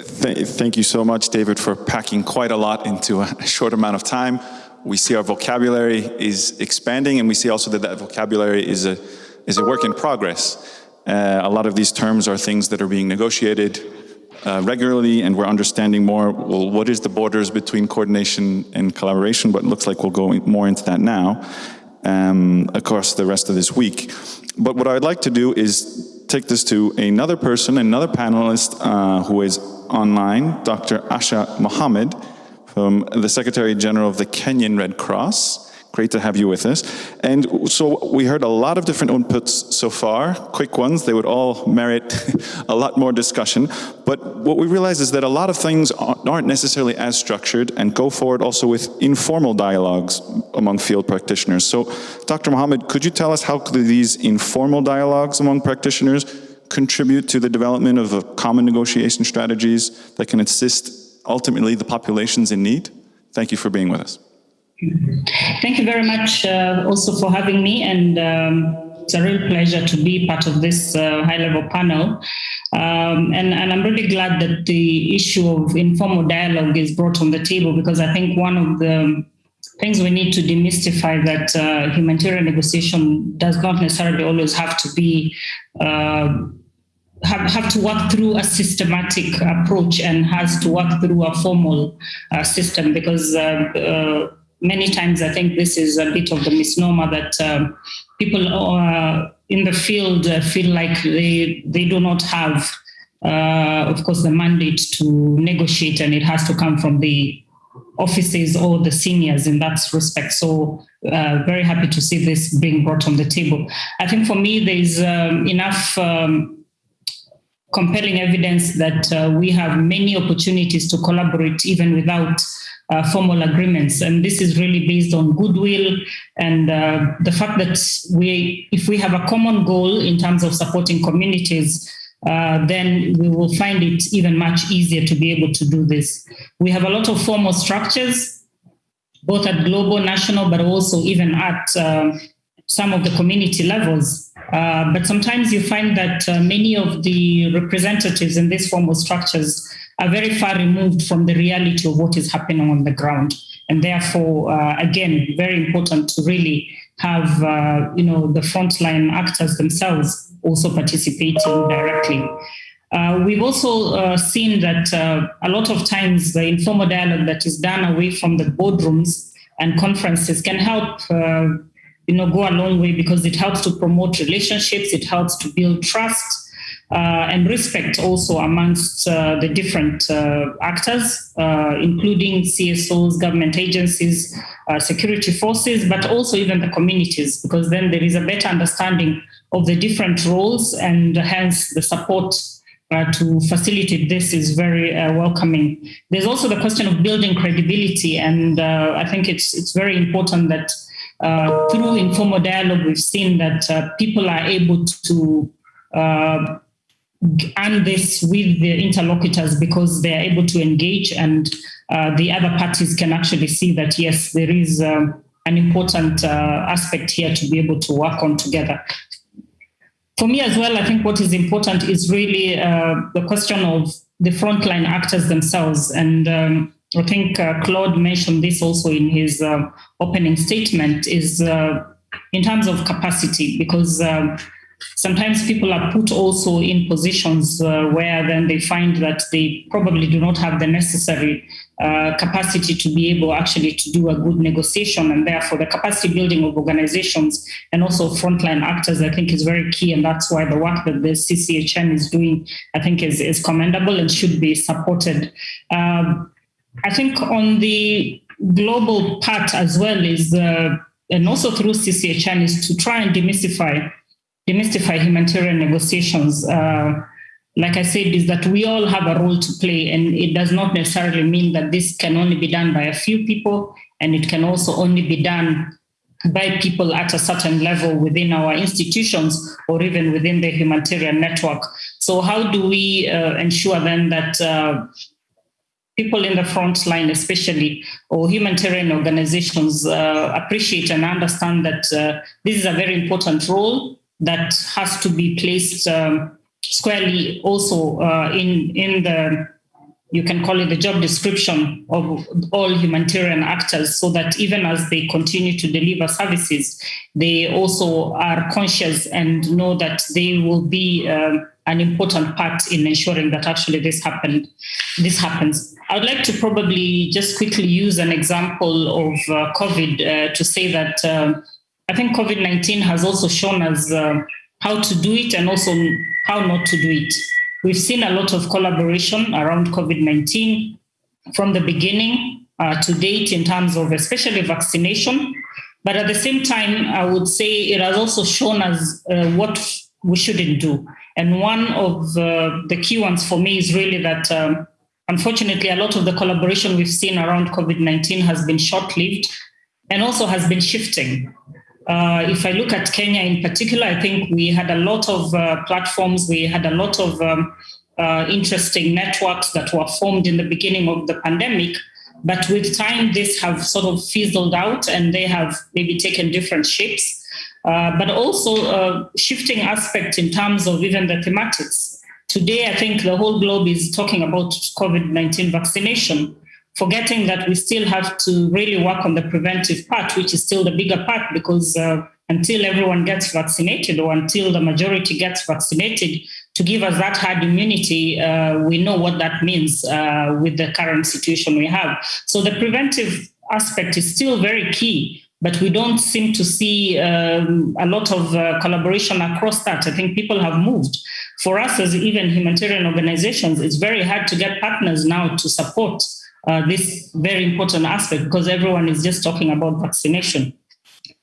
thank you so much, David, for packing quite a lot into a short amount of time. We see our vocabulary is expanding and we see also that that vocabulary is a, is a work in progress. Uh, a lot of these terms are things that are being negotiated uh, regularly and we're understanding more, well, what is the borders between coordination and collaboration, but it looks like we'll go more into that now um, across the rest of this week. But what I'd like to do is take this to another person, another panelist uh, who is online, Dr. Asha Mohammed, from the Secretary General of the Kenyan Red Cross. Great to have you with us. And so we heard a lot of different inputs so far, quick ones. They would all merit a lot more discussion. But what we realize is that a lot of things aren't necessarily as structured and go forward also with informal dialogues among field practitioners. So Dr. Mohammed, could you tell us how these informal dialogues among practitioners contribute to the development of common negotiation strategies that can assist ultimately the populations in need? Thank you for being with us. Thank you very much uh, also for having me and um, it's a real pleasure to be part of this uh, high-level panel. Um, and, and, I'm really glad that the issue of informal dialogue is brought on the table because I think one of the things we need to demystify that uh, humanitarian negotiation does not necessarily always have to be uh, have, have to work through a systematic approach and has to work through a formal uh, system because uh, uh, many times I think this is a bit of the misnomer that um, people uh, in the field uh, feel like they, they do not have, uh, of course, the mandate to negotiate and it has to come from the offices or the seniors in that respect. So uh, very happy to see this being brought on the table. I think for me, there's um, enough um, compelling evidence that uh, we have many opportunities to collaborate even without uh, formal agreements. And this is really based on goodwill and uh, the fact that we, if we have a common goal in terms of supporting communities, uh, then we will find it even much easier to be able to do this. We have a lot of formal structures, both at global, national, but also even at um, some of the community levels. Uh, but sometimes you find that uh, many of the representatives in these formal structures are very far removed from the reality of what is happening on the ground. And therefore, uh, again, very important to really have, uh, you know, the frontline actors themselves also participating directly. Uh, we've also uh, seen that uh, a lot of times the informal dialogue that is done away from the boardrooms and conferences can help uh, you know, go a long way because it helps to promote relationships, it helps to build trust, and respect also amongst uh, the different uh, actors, including CSOs, government agencies, security forces, but also even the communities, because then there is a better understanding of the different roles and hence the support uh, to facilitate this is very uh, welcoming. There's also the question of building credibility, and uh, I think it's it's very important that uh, through informal dialogue, we've seen that uh, people are able to earn this with the interlocutors because they're able to engage and uh, the other parties can actually see that, yes, there is um, an important uh, aspect here to be able to work on together. For me as well, I think what is important is really uh, the question of the frontline actors themselves. And um, I think uh, Claude mentioned this also in his uh, opening statement is uh, in terms of capacity, because um, sometimes people are put also in positions uh, where then they find that they probably do not have the necessary uh, capacity to be able actually to do a good negotiation and therefore the capacity building of organizations and also frontline actors i think is very key and that's why the work that the cchn is doing i think is, is commendable and should be supported. Um, i think on the global part as well is uh, and also through cchn is to try and demystify demystify humanitarian negotiations, uh, like I said, is that we all have a role to play, and it does not necessarily mean that this can only be done by a few people, and it can also only be done by people at a certain level within our institutions or even within the humanitarian network. So, how do we uh, ensure then that uh, people in the front line, especially, or humanitarian organizations, uh, appreciate and understand that uh, this is a very important role that has to be placed um, squarely also uh, in in the you can call it the job description of all humanitarian actors so that even as they continue to deliver services they also are conscious and know that they will be um, an important part in ensuring that actually this happened this happens. I would like to probably just quickly use an example of uh, covid uh, to say that um, I think COVID 19 has also shown us uh, how to do it and also how not to do it. We've seen a lot of collaboration around COVID 19 from the beginning uh, to date in terms of especially vaccination. But at the same time, I would say it has also shown us uh, what we shouldn't do. And one of uh, the key ones for me is really that. Um, unfortunately, a lot of the collaboration we've seen around COVID 19 has been short lived and also has been shifting. Uh, if I look at Kenya in particular, I think we had a lot of uh, platforms, we had a lot of um, uh, interesting networks that were formed in the beginning of the pandemic. But with time, this have sort of fizzled out and they have maybe taken different shapes. Uh, but also uh, shifting aspect in terms of even the thematics. Today, I think the whole globe is talking about COVID 19 vaccination forgetting that we still have to really work on the preventive part, which is still the bigger part, because uh, until everyone gets vaccinated or until the majority gets vaccinated, to give us that herd immunity, uh, we know what that means uh, with the current situation we have. So the preventive aspect is still very key. But we don't seem to see um, a lot of uh, collaboration across that. I think people have moved. For us, as even humanitarian organizations, it's very hard to get partners now to support uh, this very important aspect because everyone is just talking about vaccination.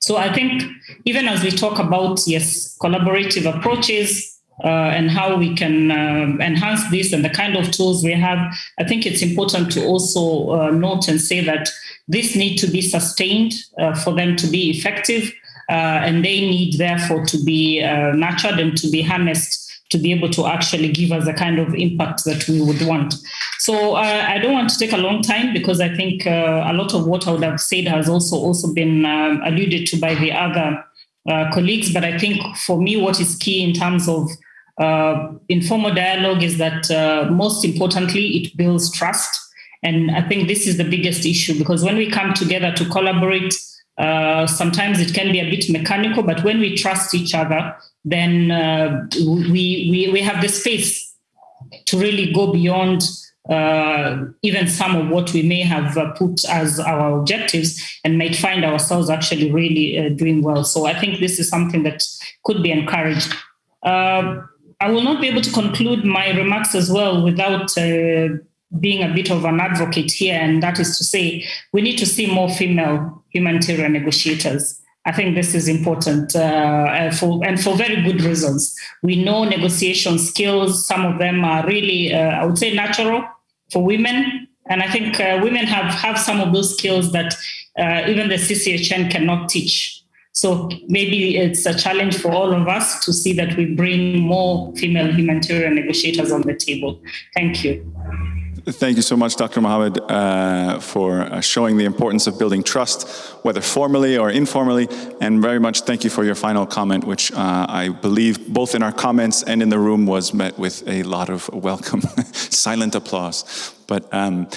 So I think even as we talk about, yes, collaborative approaches, uh, and how we can uh, enhance this and the kind of tools we have, I think it's important to also uh, note and say that this need to be sustained uh, for them to be effective, uh, and they need therefore to be nurtured and to be harnessed to be able to actually give us the kind of impact that we would want. So uh, I don't want to take a long time because I think uh, a lot of what I would have said has also also been um, alluded to by the other uh, colleagues. But I think for me, what is key in terms of uh, informal dialogue is that uh, most importantly, it builds trust. And I think this is the biggest issue because when we come together to collaborate, uh, sometimes it can be a bit mechanical, but when we trust each other, then uh, we, we, we have the space to really go beyond uh, even some of what we may have uh, put as our objectives and might find ourselves actually really uh, doing well. So I think this is something that could be encouraged. Uh, I will not be able to conclude my remarks as well without uh, being a bit of an advocate here, and that is to say, we need to see more female humanitarian negotiators. I think this is important uh, for and for very good reasons. We know negotiation skills; some of them are really, uh, I would say, natural for women, And I think uh, women have, have some of those skills that uh, even the CCHN cannot teach. So maybe it's a challenge for all of us to see that we bring more female humanitarian negotiators on the table. Thank you. Thank you so much, Dr. Mohammed, uh, for uh, showing the importance of building trust, whether formally or informally, and very much thank you for your final comment, which uh, I believe both in our comments and in the room was met with a lot of welcome, silent applause. But um,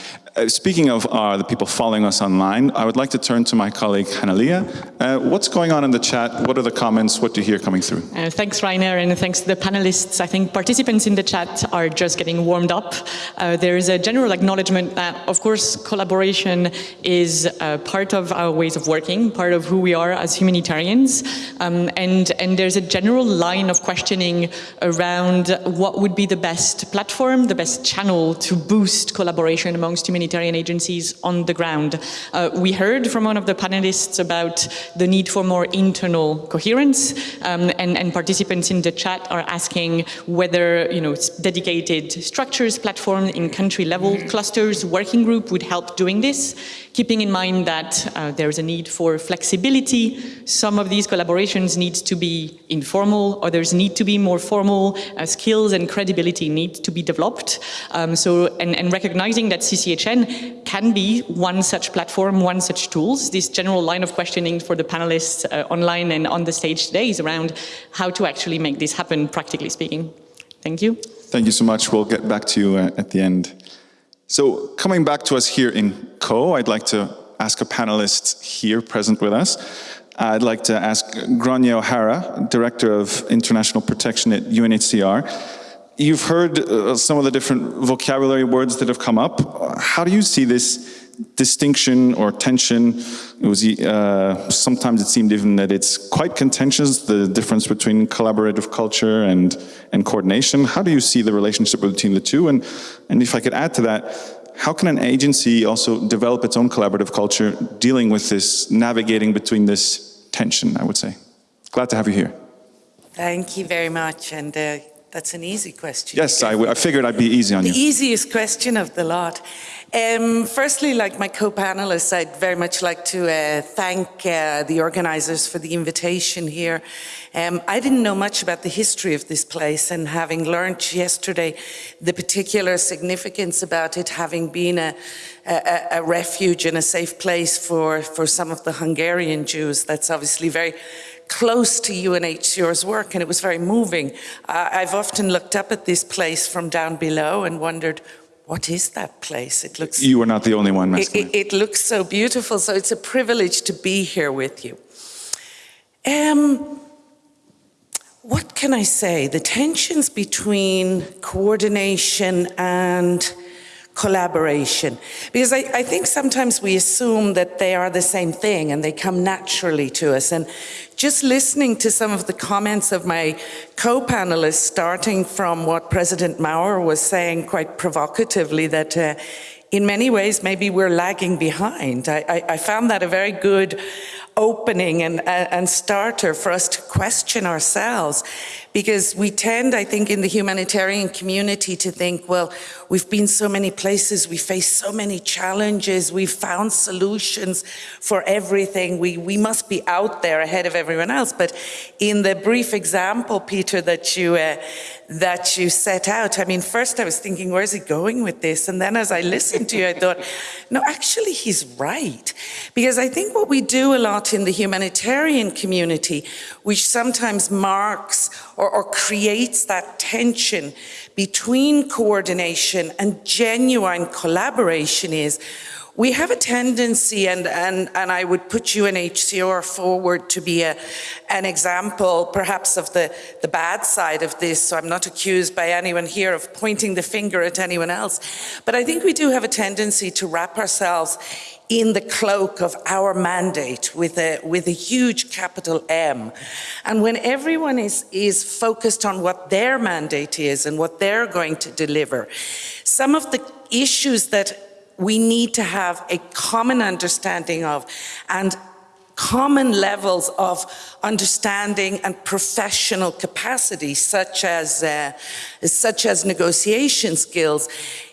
speaking of uh, the people following us online, I would like to turn to my colleague Hanalia. Uh, what's going on in the chat? What are the comments? What do you hear coming through? Uh, thanks, Rainer, and thanks to the panelists. I think participants in the chat are just getting warmed up. Uh, there is a general acknowledgement that, of course, collaboration is uh, part of our ways of working, part of who we are as humanitarians, um, and, and there's a general line of questioning around what would be the best platform, the best channel to boost collaboration amongst humanitarian agencies on the ground. Uh, we heard from one of the panelists about the need for more internal coherence um, and, and, participants in the chat are asking whether you know dedicated structures, platforms in country level clusters, working group would help doing this keeping in mind that uh, there is a need for flexibility. Some of these collaborations need to be informal, others need to be more formal. Uh, skills and credibility need to be developed. Um, so, and, and, recognizing that CCHN can be one such platform, one such tools. This general line of questioning for the panelists uh, online and on the stage today is around how to actually make this happen, practically speaking. Thank you. Thank you so much. We'll get back to you uh, at the end. So coming back to us here in Caux, I'd like to ask a panelist here present with us. I'd like to ask Gráinne O'Hara, Director of International Protection at UNHCR. You've heard uh, some of the different vocabulary words that have come up. How do you see this distinction or tension. It was uh, sometimes it seemed even that it's quite contentious, the difference between collaborative culture and, and coordination. How do you see the relationship between the two? And, and if I could add to that, how can an agency also develop its own collaborative culture dealing with this, navigating between this tension, I would say? Glad to have you here. Thank you very much. And uh, that's an easy question. Yes, I, I figured I'd be easy on the you. The easiest question of the lot. Um, firstly, like my co-panelists, I'd very much like to uh, thank uh, the organizers for the invitation here. Um, I didn't know much about the history of this place and having learned yesterday the particular significance about it having been a, a, a refuge and a safe place for, for some of the Hungarian Jews, that's obviously very close to UNHCR's work and it was very moving. Uh, I've often looked up at this place from down below and wondered, what is that place? It looks. You are not the only one. It, it, it, looks so beautiful. So it's a privilege to be here with you. Um, what can I say? The tensions between coordination and collaboration. Because I, I, think sometimes we assume that they are the same thing and they come naturally to us. And just listening to some of the comments of my co-panelists, starting from what President Maurer was saying quite provocatively, that uh, in many ways, maybe we're lagging behind. I, I, I found that a very good opening and, and starter for us to question ourselves because we tend, I think, in the humanitarian community to think, well, we've been so many places, we face so many challenges, we've found solutions for everything, we, we must be out there ahead of everyone else. But in the brief example, Peter, that you, uh, that you set out, I mean, first I was thinking, where's he going with this? And then as I listened to you, I thought, no, actually he's right. Because I think what we do a lot in the humanitarian community, which sometimes marks or, or creates that tension between coordination and genuine collaboration is we have a tendency, and, and, and I would put UNHCR forward to be a, an example, perhaps, of the, the bad side of this, so I'm not accused by anyone here of pointing the finger at anyone else. But I think we do have a tendency to wrap ourselves in the cloak of our mandate with a, with a huge capital M. And when everyone is, is focused on what their mandate is and what they're going to deliver, some of the issues that we need to have a common understanding of and common levels of understanding and professional capacity, such as, uh, such as negotiation skills,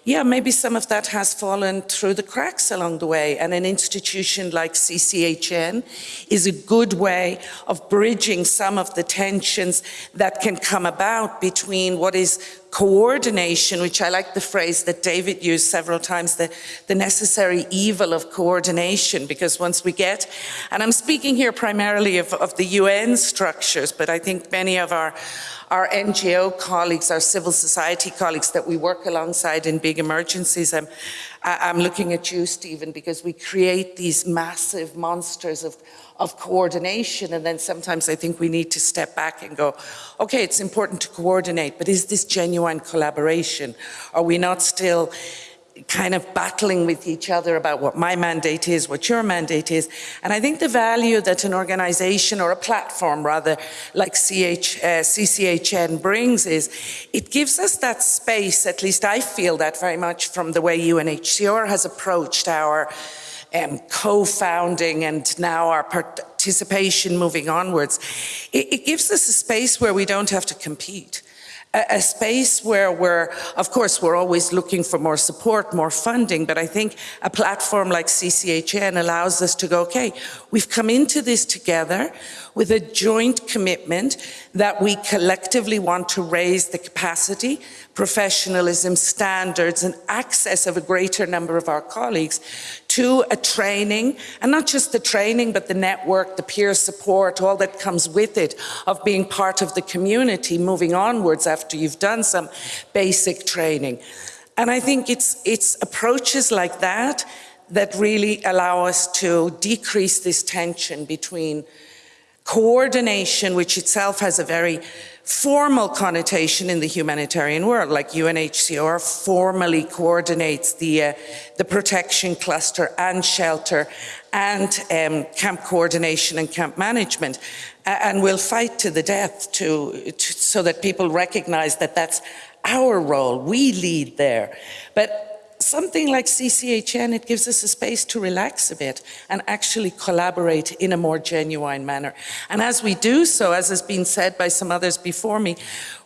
yeah, maybe some of that has fallen through the cracks along the way. And an institution like CCHN is a good way of bridging some of the tensions that can come about between what is coordination, which I like the phrase that David used several times, the, the necessary evil of coordination, because once we get, and I'm speaking here primarily of, of the UN structures, but I think many of our our NGO colleagues, our civil society colleagues that we work alongside in big emergencies. I'm, I'm looking at you, Stephen, because we create these massive monsters of, of coordination and then sometimes I think we need to step back and go, okay, it's important to coordinate, but is this genuine collaboration? Are we not still kind of battling with each other about what my mandate is, what your mandate is. And I think the value that an organization or a platform rather like CH, uh, CCHN brings is it gives us that space, at least I feel that very much from the way UNHCR has approached our um, co-founding and now our participation moving onwards. It, it gives us a space where we don't have to compete a, space where we're, of course, we're always looking for more support, more funding, but I think a platform like CCHN allows us to go, okay, we've come into this together with a joint commitment that we collectively want to raise the capacity, professionalism, standards, and access of a greater number of our colleagues to a training, and not just the training, but the network, the peer support, all that comes with it, of being part of the community moving onwards after you've done some basic training. And I think it's, it's approaches like that that really allow us to decrease this tension between coordination, which itself has a very formal connotation in the humanitarian world, like UNHCR formally coordinates the, uh, the protection cluster and shelter and um, camp coordination and camp management. And we'll fight to the death to, to, so that people recognize that that's our role. We lead there. But something like CCHN, it gives us a space to relax a bit and actually collaborate in a more genuine manner. And as we do so, as has been said by some others before me,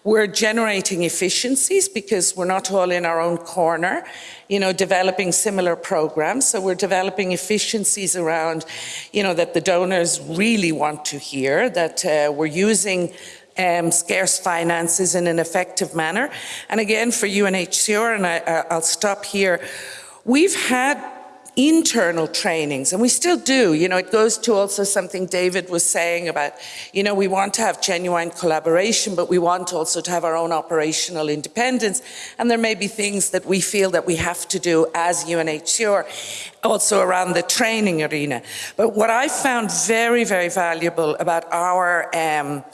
we're generating efficiencies because we're not all in our own corner, you know, developing similar programs. So we're developing efficiencies around, you know, that the donors really want to hear, that uh, we're using um, scarce finances in an effective manner. And again, for UNHCR, and I, I'll stop here, we've had internal trainings, and we still do. You know, it goes to also something David was saying about, you know, we want to have genuine collaboration, but we want also to have our own operational independence. And there may be things that we feel that we have to do as UNHCR, also around the training arena. But what I found very, very valuable about our um,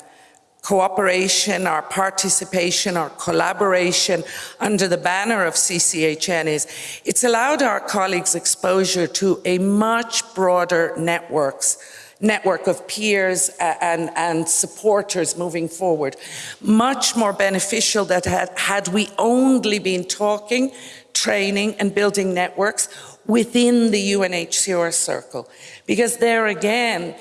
cooperation, our participation, our collaboration under the banner of CCHN is it's allowed our colleagues exposure to a much broader networks network of peers and, and supporters moving forward. Much more beneficial that had, had we only been talking, training and building networks within the UNHCR circle. Because there again,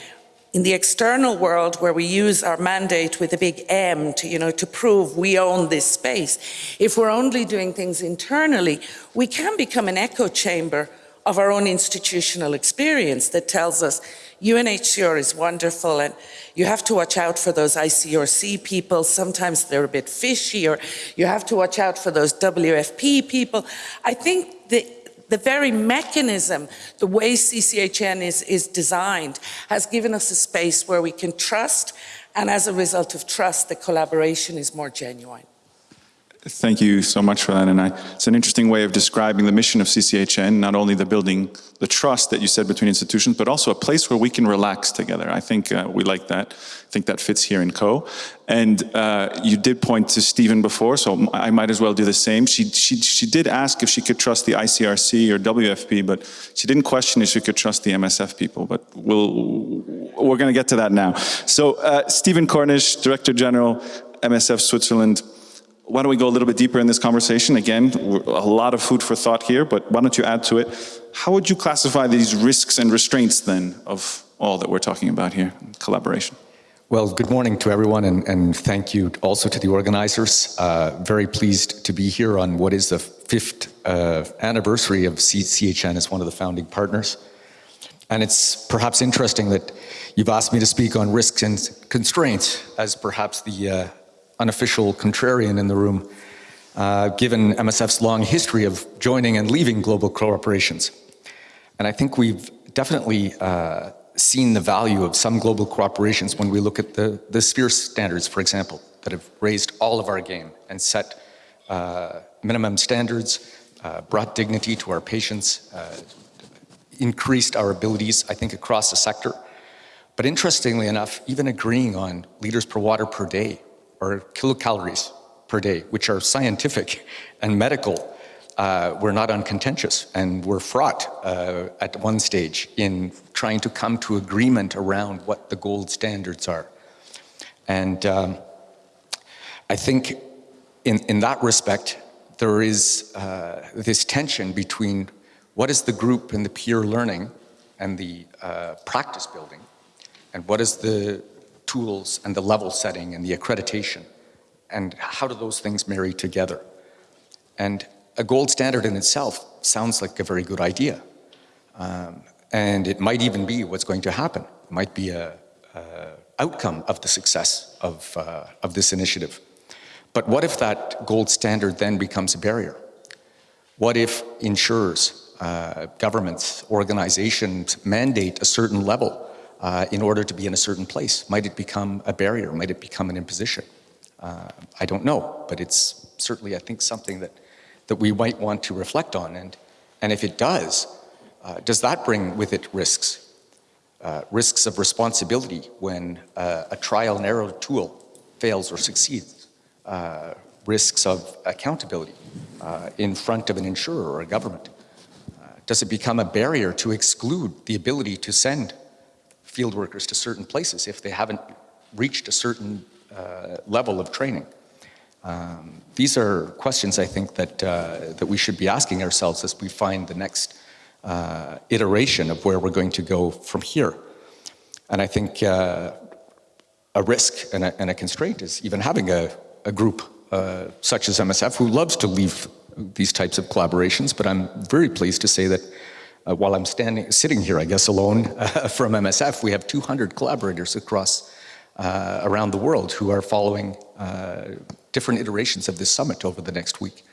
in the external world where we use our mandate with a big M to, you know, to prove we own this space, if we're only doing things internally, we can become an echo chamber of our own institutional experience that tells us UNHCR is wonderful and you have to watch out for those ICRC people. Sometimes they're a bit fishy or you have to watch out for those WFP people. I think the the very mechanism, the way CCHN is, is designed, has given us a space where we can trust, and as a result of trust, the collaboration is more genuine. Thank you so much for that. And I, it's an interesting way of describing the mission of CCHN, not only the building the trust that you said between institutions, but also a place where we can relax together. I think uh, we like that. I think that fits here in Caux. And uh, you did point to Stephen before, so I might as well do the same. She, she, she did ask if she could trust the ICRC or WFP, but she didn't question if she could trust the MSF people, but we'll, we're gonna get to that now. So uh, Stephen Cornish, Director General, MSF Switzerland, why don't we go a little bit deeper in this conversation? Again, a lot of food for thought here, but why don't you add to it? How would you classify these risks and restraints then of all that we're talking about here, collaboration? Well, good morning to everyone and, and thank you also to the organizers. Uh, very pleased to be here on what is the fifth uh, anniversary of CHN as one of the founding partners. And it's perhaps interesting that you've asked me to speak on risks and constraints as perhaps the uh, unofficial contrarian in the room, uh, given MSF's long history of joining and leaving global corporations. And I think we've definitely uh, seen the value of some global corporations when we look at the, the sphere standards, for example, that have raised all of our game and set uh, minimum standards, uh, brought dignity to our patients, uh, increased our abilities, I think, across the sector. But interestingly enough, even agreeing on liters per water per day or kilocalories per day, which are scientific and medical, uh, we're not uncontentious and we're fraught uh, at one stage in trying to come to agreement around what the gold standards are. And um, I think in, in that respect, there is uh, this tension between what is the group and the peer learning and the uh, practice building, and what is the tools and the level setting and the accreditation, and how do those things marry together? And a gold standard in itself sounds like a very good idea. Um, and it might even be what's going to happen. It might be a, a outcome of the success of, uh, of this initiative. But what if that gold standard then becomes a barrier? What if insurers, uh, governments, organizations mandate a certain level uh, in order to be in a certain place? Might it become a barrier? Might it become an imposition? Uh, I don't know, but it's certainly, I think, something that that we might want to reflect on. And, and if it does, uh, does that bring with it risks? Uh, risks of responsibility when uh, a trial and error tool fails or succeeds. Uh, risks of accountability in front of an insurer or a government. Does it become a barrier to exclude the ability to send field workers to certain places if they haven't reached a certain level of training? Um, these are questions I think that, uh, that we should be asking ourselves as we find the next uh, iteration of where we're going to go from here. And I think uh, a risk and a, and a, constraint is even having a, a group uh, such as MSF who loves to leave these types of collaborations, but I'm very pleased to say that uh, while I'm standing, sitting here, I guess, alone uh, from MSF, we have 200 collaborators across around the world who are following different iterations of this summit over the next week.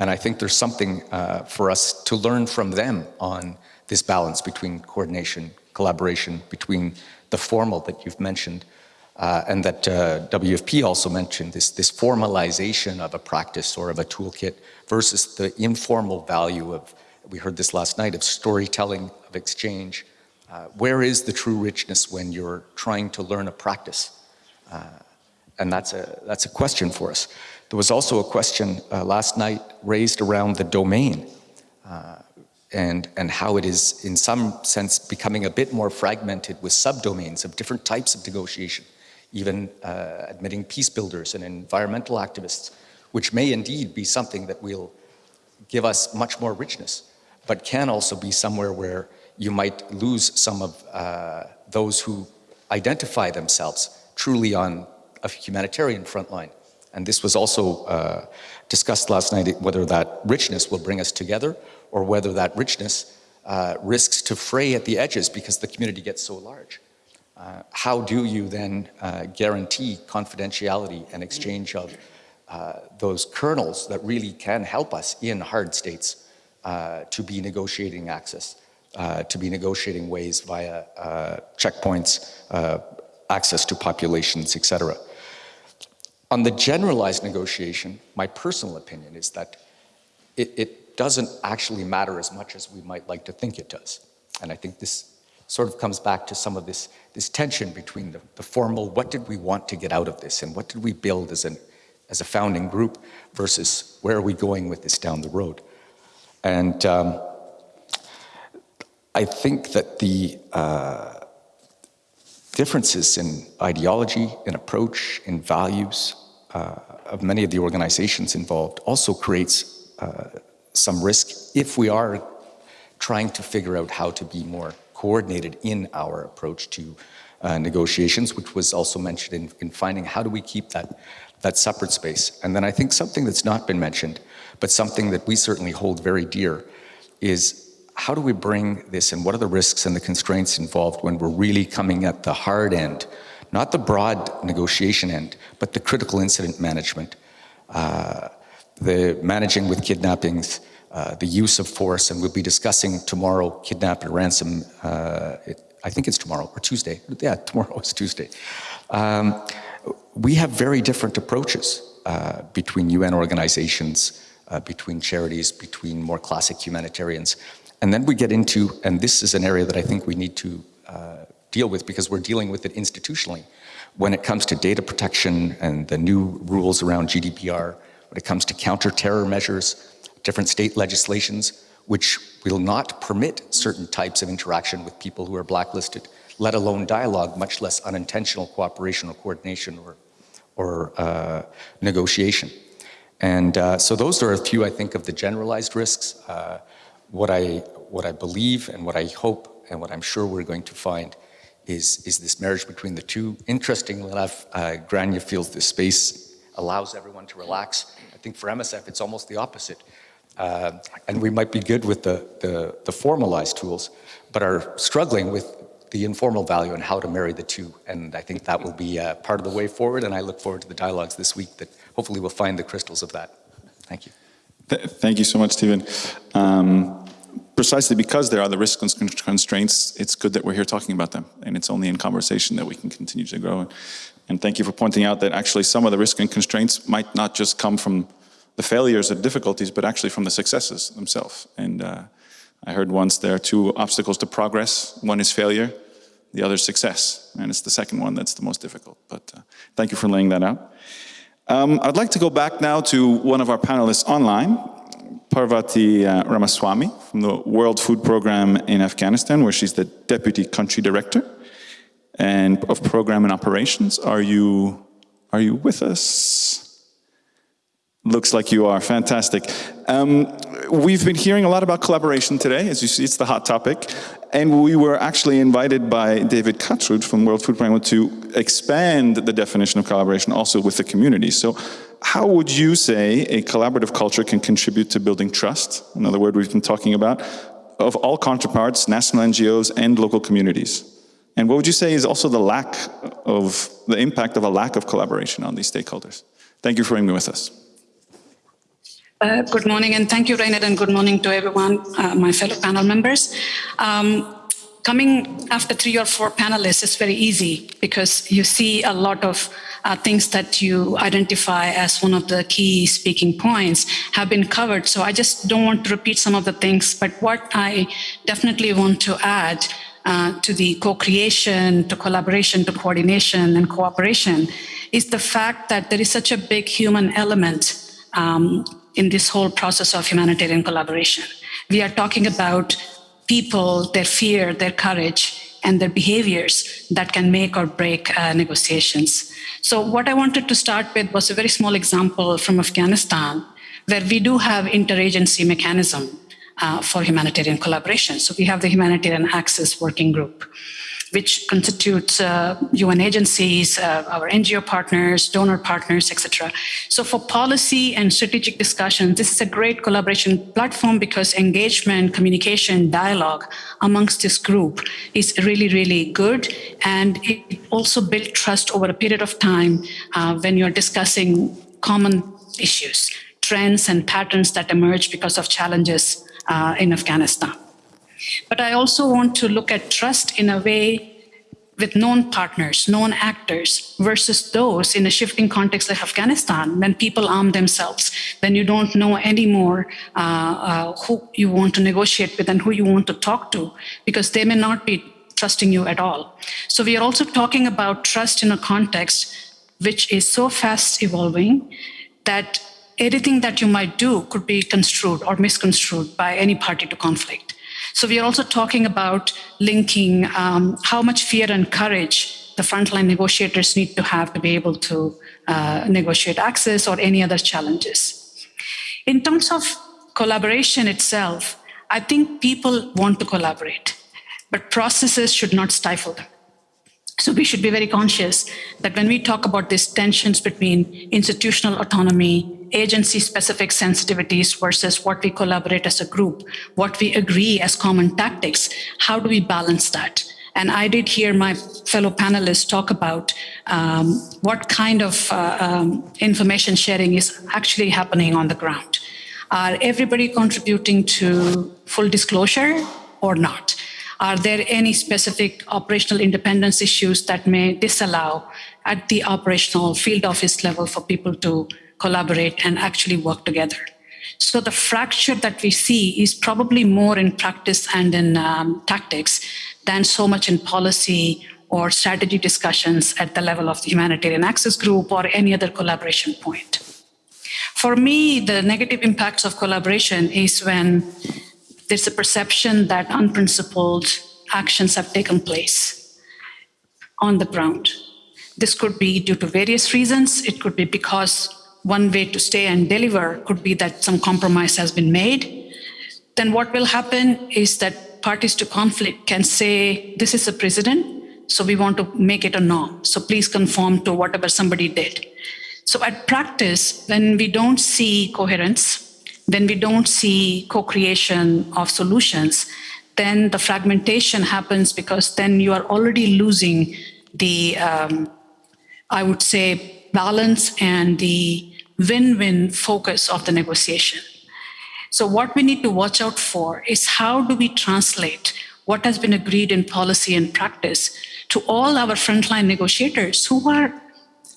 And I think there's something uh, for us to learn from them on this balance between coordination, collaboration, between the formal that you've mentioned, uh, and that uh, WFP also mentioned, this, this formalization of a practice or of a toolkit versus the informal value of, we heard this last night, of storytelling, of exchange. Uh, where is the true richness when you're trying to learn a practice? Uh, and that's a, that's a question for us. There was also a question uh, last night raised around the domain uh, and, and how it is in some sense becoming a bit more fragmented with subdomains of different types of negotiation, even uh, admitting peace builders and environmental activists, which may indeed be something that will give us much more richness, but can also be somewhere where you might lose some of uh, those who identify themselves truly on a humanitarian frontline. And this was also uh, discussed last night, whether that richness will bring us together or whether that richness uh, risks to fray at the edges because the community gets so large. Uh, how do you then uh, guarantee confidentiality and exchange of uh, those kernels that really can help us in hard states uh, to be negotiating access, uh, to be negotiating ways via uh, checkpoints, uh, access to populations, etc. On the generalized negotiation, my personal opinion is that it, it doesn't actually matter as much as we might like to think it does. And I think this sort of comes back to some of this, this tension between the, the formal, what did we want to get out of this and what did we build as, an, as a founding group versus where are we going with this down the road. And um, I think that the uh, differences in ideology, in approach, in values uh, of many of the organizations involved also creates uh, some risk if we are trying to figure out how to be more coordinated in our approach to uh, negotiations, which was also mentioned in, in finding how do we keep that, that separate space. And then I think something that's not been mentioned, but something that we certainly hold very dear, is how do we bring this and what are the risks and the constraints involved when we're really coming at the hard end, not the broad negotiation end, but the critical incident management, uh, the managing with kidnappings, uh, the use of force, and we'll be discussing tomorrow kidnap and ransom, uh, it, I think it's tomorrow or Tuesday. Yeah, tomorrow is Tuesday. Um, we have very different approaches uh, between UN organizations, uh, between charities, between more classic humanitarians. And then we get into, and this is an area that I think we need to uh, deal with because we're dealing with it institutionally. When it comes to data protection and the new rules around GDPR, when it comes to counter-terror measures, different state legislations, which will not permit certain types of interaction with people who are blacklisted, let alone dialogue, much less unintentional cooperation or coordination or, or uh, negotiation. And uh, so those are a few, I think, of the generalized risks. Uh, what, I, what I believe and what I hope and what I'm sure we're going to find is, is this marriage between the two. Interestingly enough, uh, Grania feels this space allows everyone to relax. I think for MSF, it's almost the opposite. Uh, and we might be good with the, the, the, formalized tools, but are struggling with the informal value and how to marry the two. And I think that will be uh, part of the way forward. And I look forward to the dialogues this week that hopefully we'll find the crystals of that. Thank you. Th thank you so much, Stephen. Um, precisely because there are the risk constraints, it's good that we're here talking about them. And it's only in conversation that we can continue to grow. And thank you for pointing out that actually some of the risk and constraints might not just come from the failures and difficulties, but actually from the successes themselves. And uh, I heard once there are two obstacles to progress. One is failure, the other is success. And it's the second one that's the most difficult. But uh, thank you for laying that out. Um, I'd like to go back now to one of our panelists online, Parvati uh, Ramaswamy from the World Food Program in Afghanistan, where she's the Deputy Country Director and of Program and Operations. Are you, are you with us? Looks like you are, fantastic. Um, we've been hearing a lot about collaboration today. As you see, it's the hot topic. And we were actually invited by David Kaatrud from World Food Program to expand the definition of collaboration also with the community. So how would you say a collaborative culture can contribute to building trust? Another word we've been talking about, of all counterparts, national NGOs and local communities. And what would you say is also the lack of, the impact of a lack of collaboration on these stakeholders? Thank you for being with us. Uh, good morning, and thank you, Rainer, and good morning to everyone, uh, my fellow panel members. Um, coming after three or four panelists is very easy because you see a lot of uh, things that you identify as one of the key speaking points have been covered. So I just don't want to repeat some of the things, but what I definitely want to add uh, to the co-creation, to collaboration, to coordination and cooperation is the fact that there is such a big human element um, in this whole process of humanitarian collaboration. We are talking about people, their fear, their courage, and their behaviors that can make or break uh, negotiations. So what I wanted to start with was a very small example from Afghanistan, where we do have interagency mechanism uh, for humanitarian collaboration. So we have the Humanitarian Access Working Group which constitutes uh, UN agencies, uh, our NGO partners, donor partners, etc. So for policy and strategic discussion, this is a great collaboration platform because engagement, communication, dialogue amongst this group is really, really good. And it also builds trust over a period of time uh, when you're discussing common issues, trends and patterns that emerge because of challenges uh, in Afghanistan. But I also want to look at trust in a way with known partners, known actors, versus those in a shifting context like Afghanistan, when people arm themselves, then you don't know anymore uh, uh, who you want to negotiate with and who you want to talk to, because they may not be trusting you at all. So we are also talking about trust in a context which is so fast evolving that anything that you might do could be construed or misconstrued by any party to conflict. So we are also talking about linking um, how much fear and courage the frontline negotiators need to have to be able to uh, negotiate access or any other challenges. In terms of collaboration itself, I think people want to collaborate, but processes should not stifle them. So we should be very conscious that when we talk about these tensions between institutional autonomy, agency-specific sensitivities versus what we collaborate as a group, what we agree as common tactics, how do we balance that? And I did hear my fellow panelists talk about um, what kind of uh, um, information sharing is actually happening on the ground. Are everybody contributing to full disclosure or not? Are there any specific operational independence issues that may disallow at the operational field office level for people to collaborate and actually work together? So the fracture that we see is probably more in practice and in um, tactics than so much in policy or strategy discussions at the level of the humanitarian access group or any other collaboration point. For me, the negative impacts of collaboration is when there's a perception that unprincipled actions have taken place on the ground. This could be due to various reasons. It could be because one way to stay and deliver could be that some compromise has been made. Then what will happen is that parties to conflict can say, this is a precedent, so we want to make it a norm. So please conform to whatever somebody did. So at practice, when we don't see coherence, when we don't see co-creation of solutions, then the fragmentation happens because then you are already losing the, um, I would say, balance and the win-win focus of the negotiation. So what we need to watch out for is how do we translate what has been agreed in policy and practice to all our frontline negotiators who are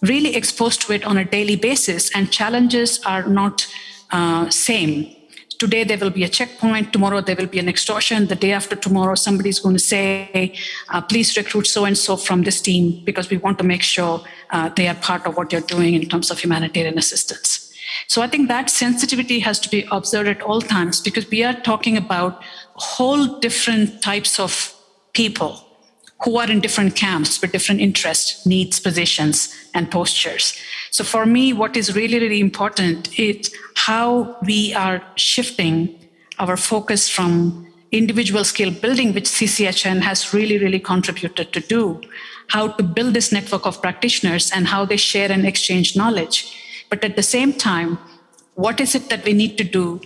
really exposed to it on a daily basis and challenges are not uh, same. Today there will be a checkpoint, tomorrow there will be an extortion, the day after tomorrow somebody's going to say, uh, please recruit so-and-so from this team because we want to make sure uh, they are part of what you're doing in terms of humanitarian assistance. So I think that sensitivity has to be observed at all times because we are talking about whole different types of people who are in different camps with different interests, needs, positions, and postures. So for me, what is really, really important is how we are shifting our focus from individual skill building, which CCHN has really, really contributed to do, how to build this network of practitioners and how they share and exchange knowledge. But at the same time, what is it that we need to do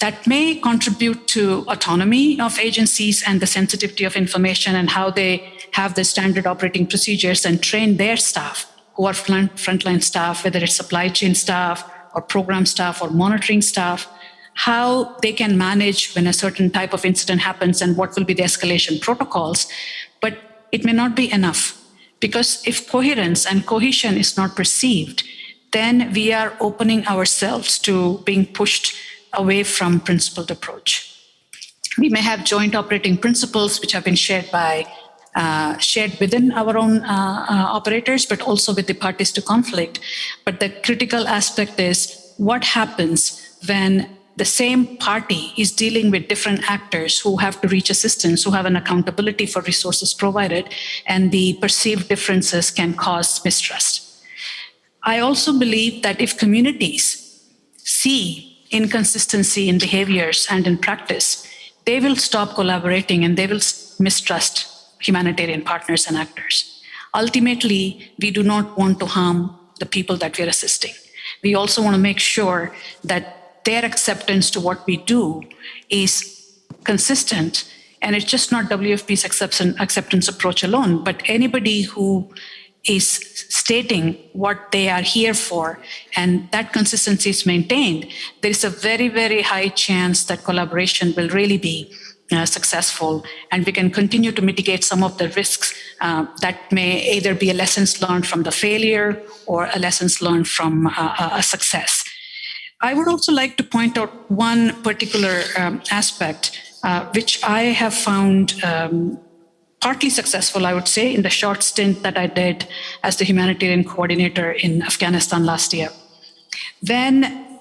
that may contribute to autonomy of agencies and the sensitivity of information and how they have the standard operating procedures and train their staff who are front, frontline staff, whether it's supply chain staff or program staff or monitoring staff, how they can manage when a certain type of incident happens and what will be the escalation protocols. But it may not be enough because if coherence and cohesion is not perceived, then we are opening ourselves to being pushed away from principled approach. We may have joint operating principles which have been shared by uh, shared within our own uh, uh, operators, but also with the parties to conflict. But the critical aspect is what happens when the same party is dealing with different actors who have to reach assistance, who have an accountability for resources provided, and the perceived differences can cause mistrust. I also believe that if communities see inconsistency in behaviors and in practice, they will stop collaborating and they will mistrust humanitarian partners and actors. Ultimately, we do not want to harm the people that we are assisting. We also want to make sure that their acceptance to what we do is consistent and it's just not WFP's acceptance approach alone, but anybody who is stating what they are here for and that consistency is maintained, there is a very, very high chance that collaboration will really be uh, successful and we can continue to mitigate some of the risks uh, that may either be a lessons learned from the failure or a lessons learned from uh, a success. I would also like to point out one particular um, aspect uh, which I have found um, partly successful, I would say, in the short stint that I did as the humanitarian coordinator in Afghanistan last year. When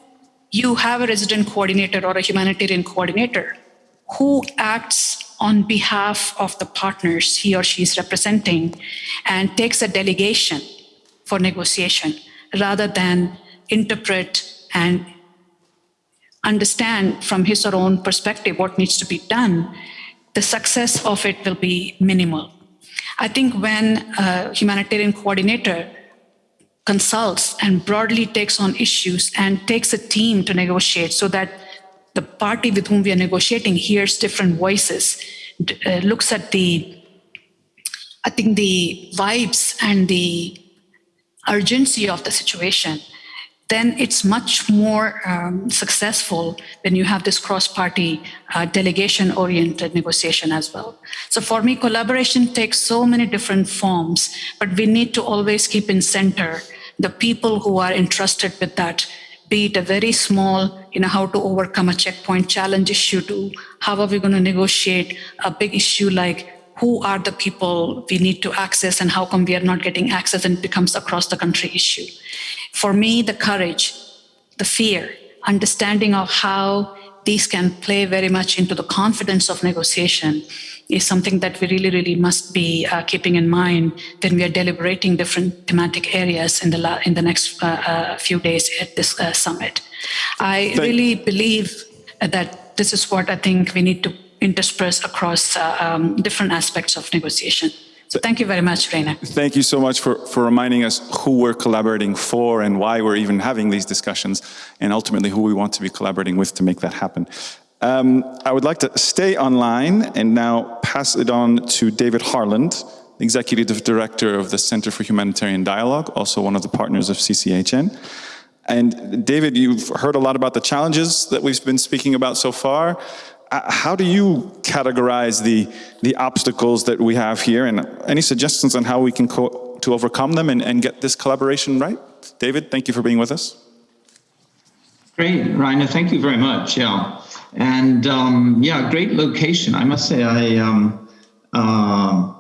you have a resident coordinator or a humanitarian coordinator who acts on behalf of the partners he or she is representing and takes a delegation for negotiation rather than interpret and understand from his or her own perspective what needs to be done, the success of it will be minimal. I think when a humanitarian coordinator consults and broadly takes on issues and takes a team to negotiate so that the party with whom we are negotiating hears different voices, uh, looks at the, I think, the vibes and the urgency of the situation, then it's much more um, successful when you have this cross-party uh, delegation-oriented negotiation as well. So for me, collaboration takes so many different forms, but we need to always keep in center the people who are entrusted with that, be it a very small, you know, how to overcome a checkpoint challenge issue to how are we going to negotiate a big issue like who are the people we need to access and how come we are not getting access and it becomes across the country issue. For me, the courage, the fear, understanding of how these can play very much into the confidence of negotiation is something that we really, really must be uh, keeping in mind when we are deliberating different thematic areas in the, in the next uh, uh, few days at this uh, summit. I Thank really believe that this is what I think we need to intersperse across uh, um, different aspects of negotiation. Thank you very much, Reina. Thank you so much for, for reminding us who we're collaborating for and why we're even having these discussions and ultimately who we want to be collaborating with to make that happen. Um, I would like to stay online and now pass it on to David Harland, Executive Director of the Center for Humanitarian Dialogue, also one of the partners of CCHN. And David, you've heard a lot about the challenges that we've been speaking about so far. Uh, how do you categorize the, the obstacles that we have here and any suggestions on how we can to overcome them and, and get this collaboration right? David, thank you for being with us. Great, Rainer, thank you very much. Yeah, and um, yeah, great location. I must say, I um, uh,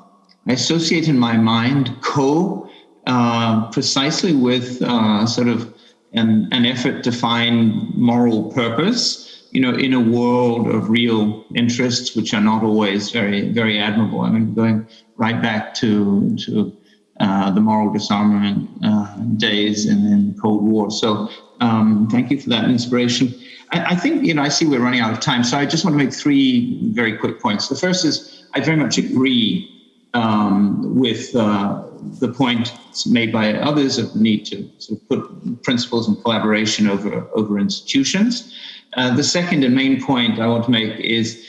I associate in my mind Caux uh, precisely with uh, sort of an, an effort to find moral purpose you know, in a world of real interests, which are not always very, very admirable. I mean, going right back to to uh, the moral disarmament uh, days and then Cold War. So, um, thank you for that inspiration. I, I, think you know, I see we're running out of time, so I just want to make three very quick points. The first is I very much agree um, with uh, the point made by others of the need to sort of put principles and collaboration over over institutions. Uh, the second and main point I want to make is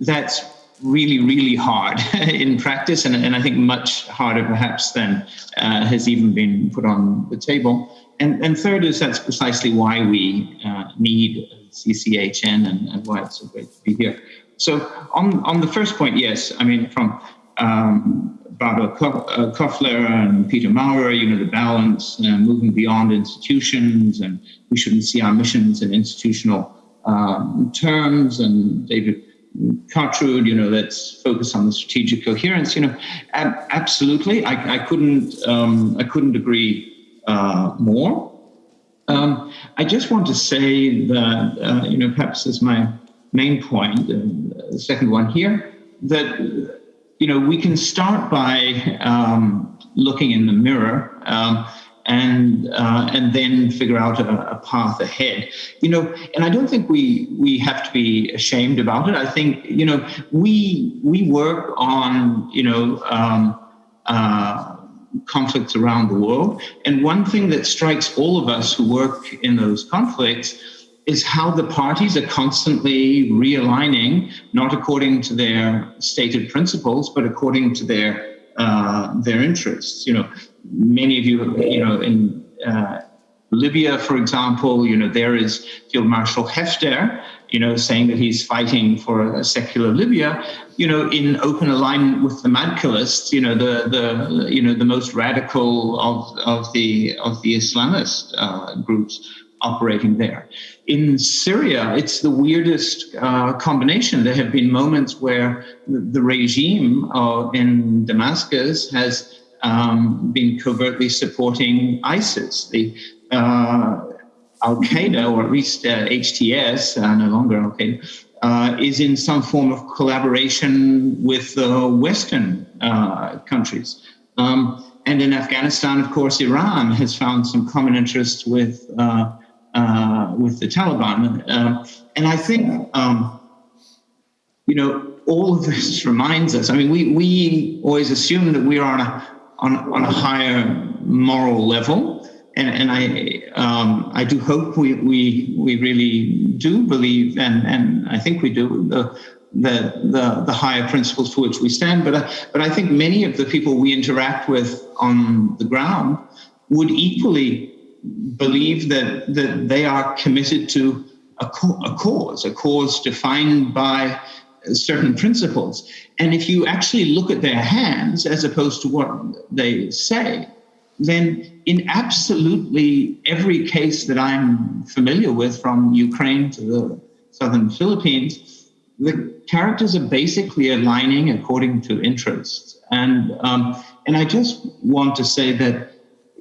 that's really, really hard in practice, and, and I think much harder perhaps than uh, has even been put on the table. And, and third is that's precisely why we uh, need CCHN and, and, why it's so great to be here. So on, on the first point, yes, I mean, from um, Barbara uh, Kofler and Peter Maurer, you know, the balance, uh, moving beyond institutions, and we shouldn't see our missions in institutional um, terms, and David Kaatrud, you know, let's focus on the strategic coherence. You know, ab- absolutely, I, I couldn't, um, I couldn't agree uh, more. Um, I just want to say that, uh, you know, perhaps as my main point, uh, the second one here, that you know, we can start by um, looking in the mirror um, and uh, and then figure out a, a, path ahead. You know, and I don't think we we have to be ashamed about it. I think you know we we work on you know. Um, uh, conflicts around the world. And one thing that strikes all of us who work in those conflicts is how the parties are constantly realigning, not according to their stated principles, but according to their uh, their interests. You know, many of you, you know, in uh, Libya, for example, you know, there is Field Marshal Haftar, you know, saying that he's fighting for a secular Libya, you know, in open alignment with the Madkhalists, you know, the the you know the most radical of of the of the Islamist uh, groups operating there. In Syria, it's the weirdest uh, combination. There have been moments where the regime uh, in Damascus has um, been covertly supporting ISIS. The uh, Al Qaeda, or at least HTS, uh, no longer Al Qaeda, uh, is in some form of collaboration with Western uh, countries. Um, and in Afghanistan, of course, Iran has found some common interests with uh, uh, with the Taliban. Uh, and I think, um, you know, all of this reminds us. I mean, we we always assume that we are on a on, on a higher moral level, and and I um, I do hope we we we really do believe, and and I think we do the. The, the, the higher principles for which we stand, but I, but I think many of the people we interact with on the ground would equally believe that that they are committed to a, a cause, a cause defined by certain principles. And if you actually look at their hands as opposed to what they say, then in absolutely every case that I'm familiar with, from Ukraine to the southern Philippines, the characters are basically aligning according to interests. And um, and I just want to say that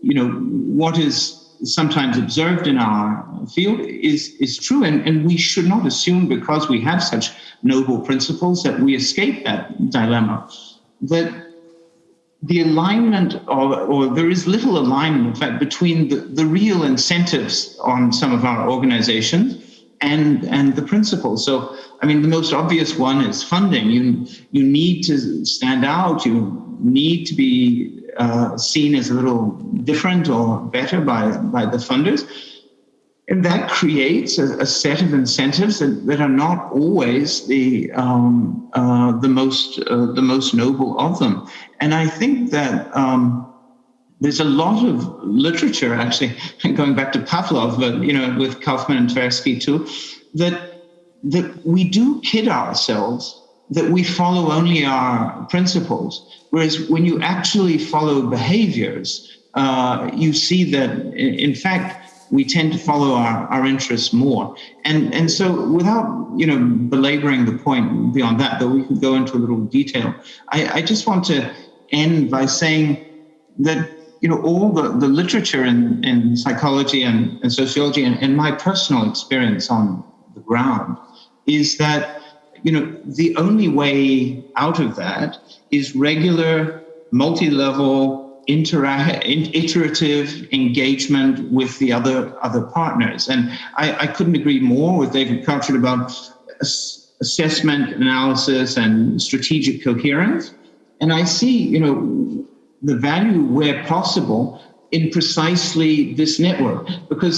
you know what is sometimes observed in our field is, is true. And, and we should not assume because we have such noble principles that we escape that dilemma. That the alignment or, or there is little alignment, in fact, between the, the real incentives on some of our organizations and, and the principles. So, I mean, the most obvious one is funding. You, you need to stand out, you need to be uh, seen as a little different or better by, by the funders. And that creates a, a set of incentives that, that, are not always the um, uh, the most uh, the most noble of them. And I think that um, there's a lot of literature, actually, going back to Pavlov, but you know, with Kahneman and Tversky too, that that we do kid ourselves that we follow only our principles. Whereas when you actually follow behaviors, uh, you see that, in fact, we tend to follow our, our interests more. And, and so without, you know, belaboring the point beyond that, though we could go into a little detail, I, I just want to end by saying that, you know, all the, the literature in, in psychology and, and sociology and, and my personal experience on the ground is that you know, the only way out of that is regular, multi-level, iterative engagement with the other other partners. And I, I couldn't agree more with David Kaatrud about assessment, analysis, and strategic coherence. And I see, you know, the value where possible in precisely this network because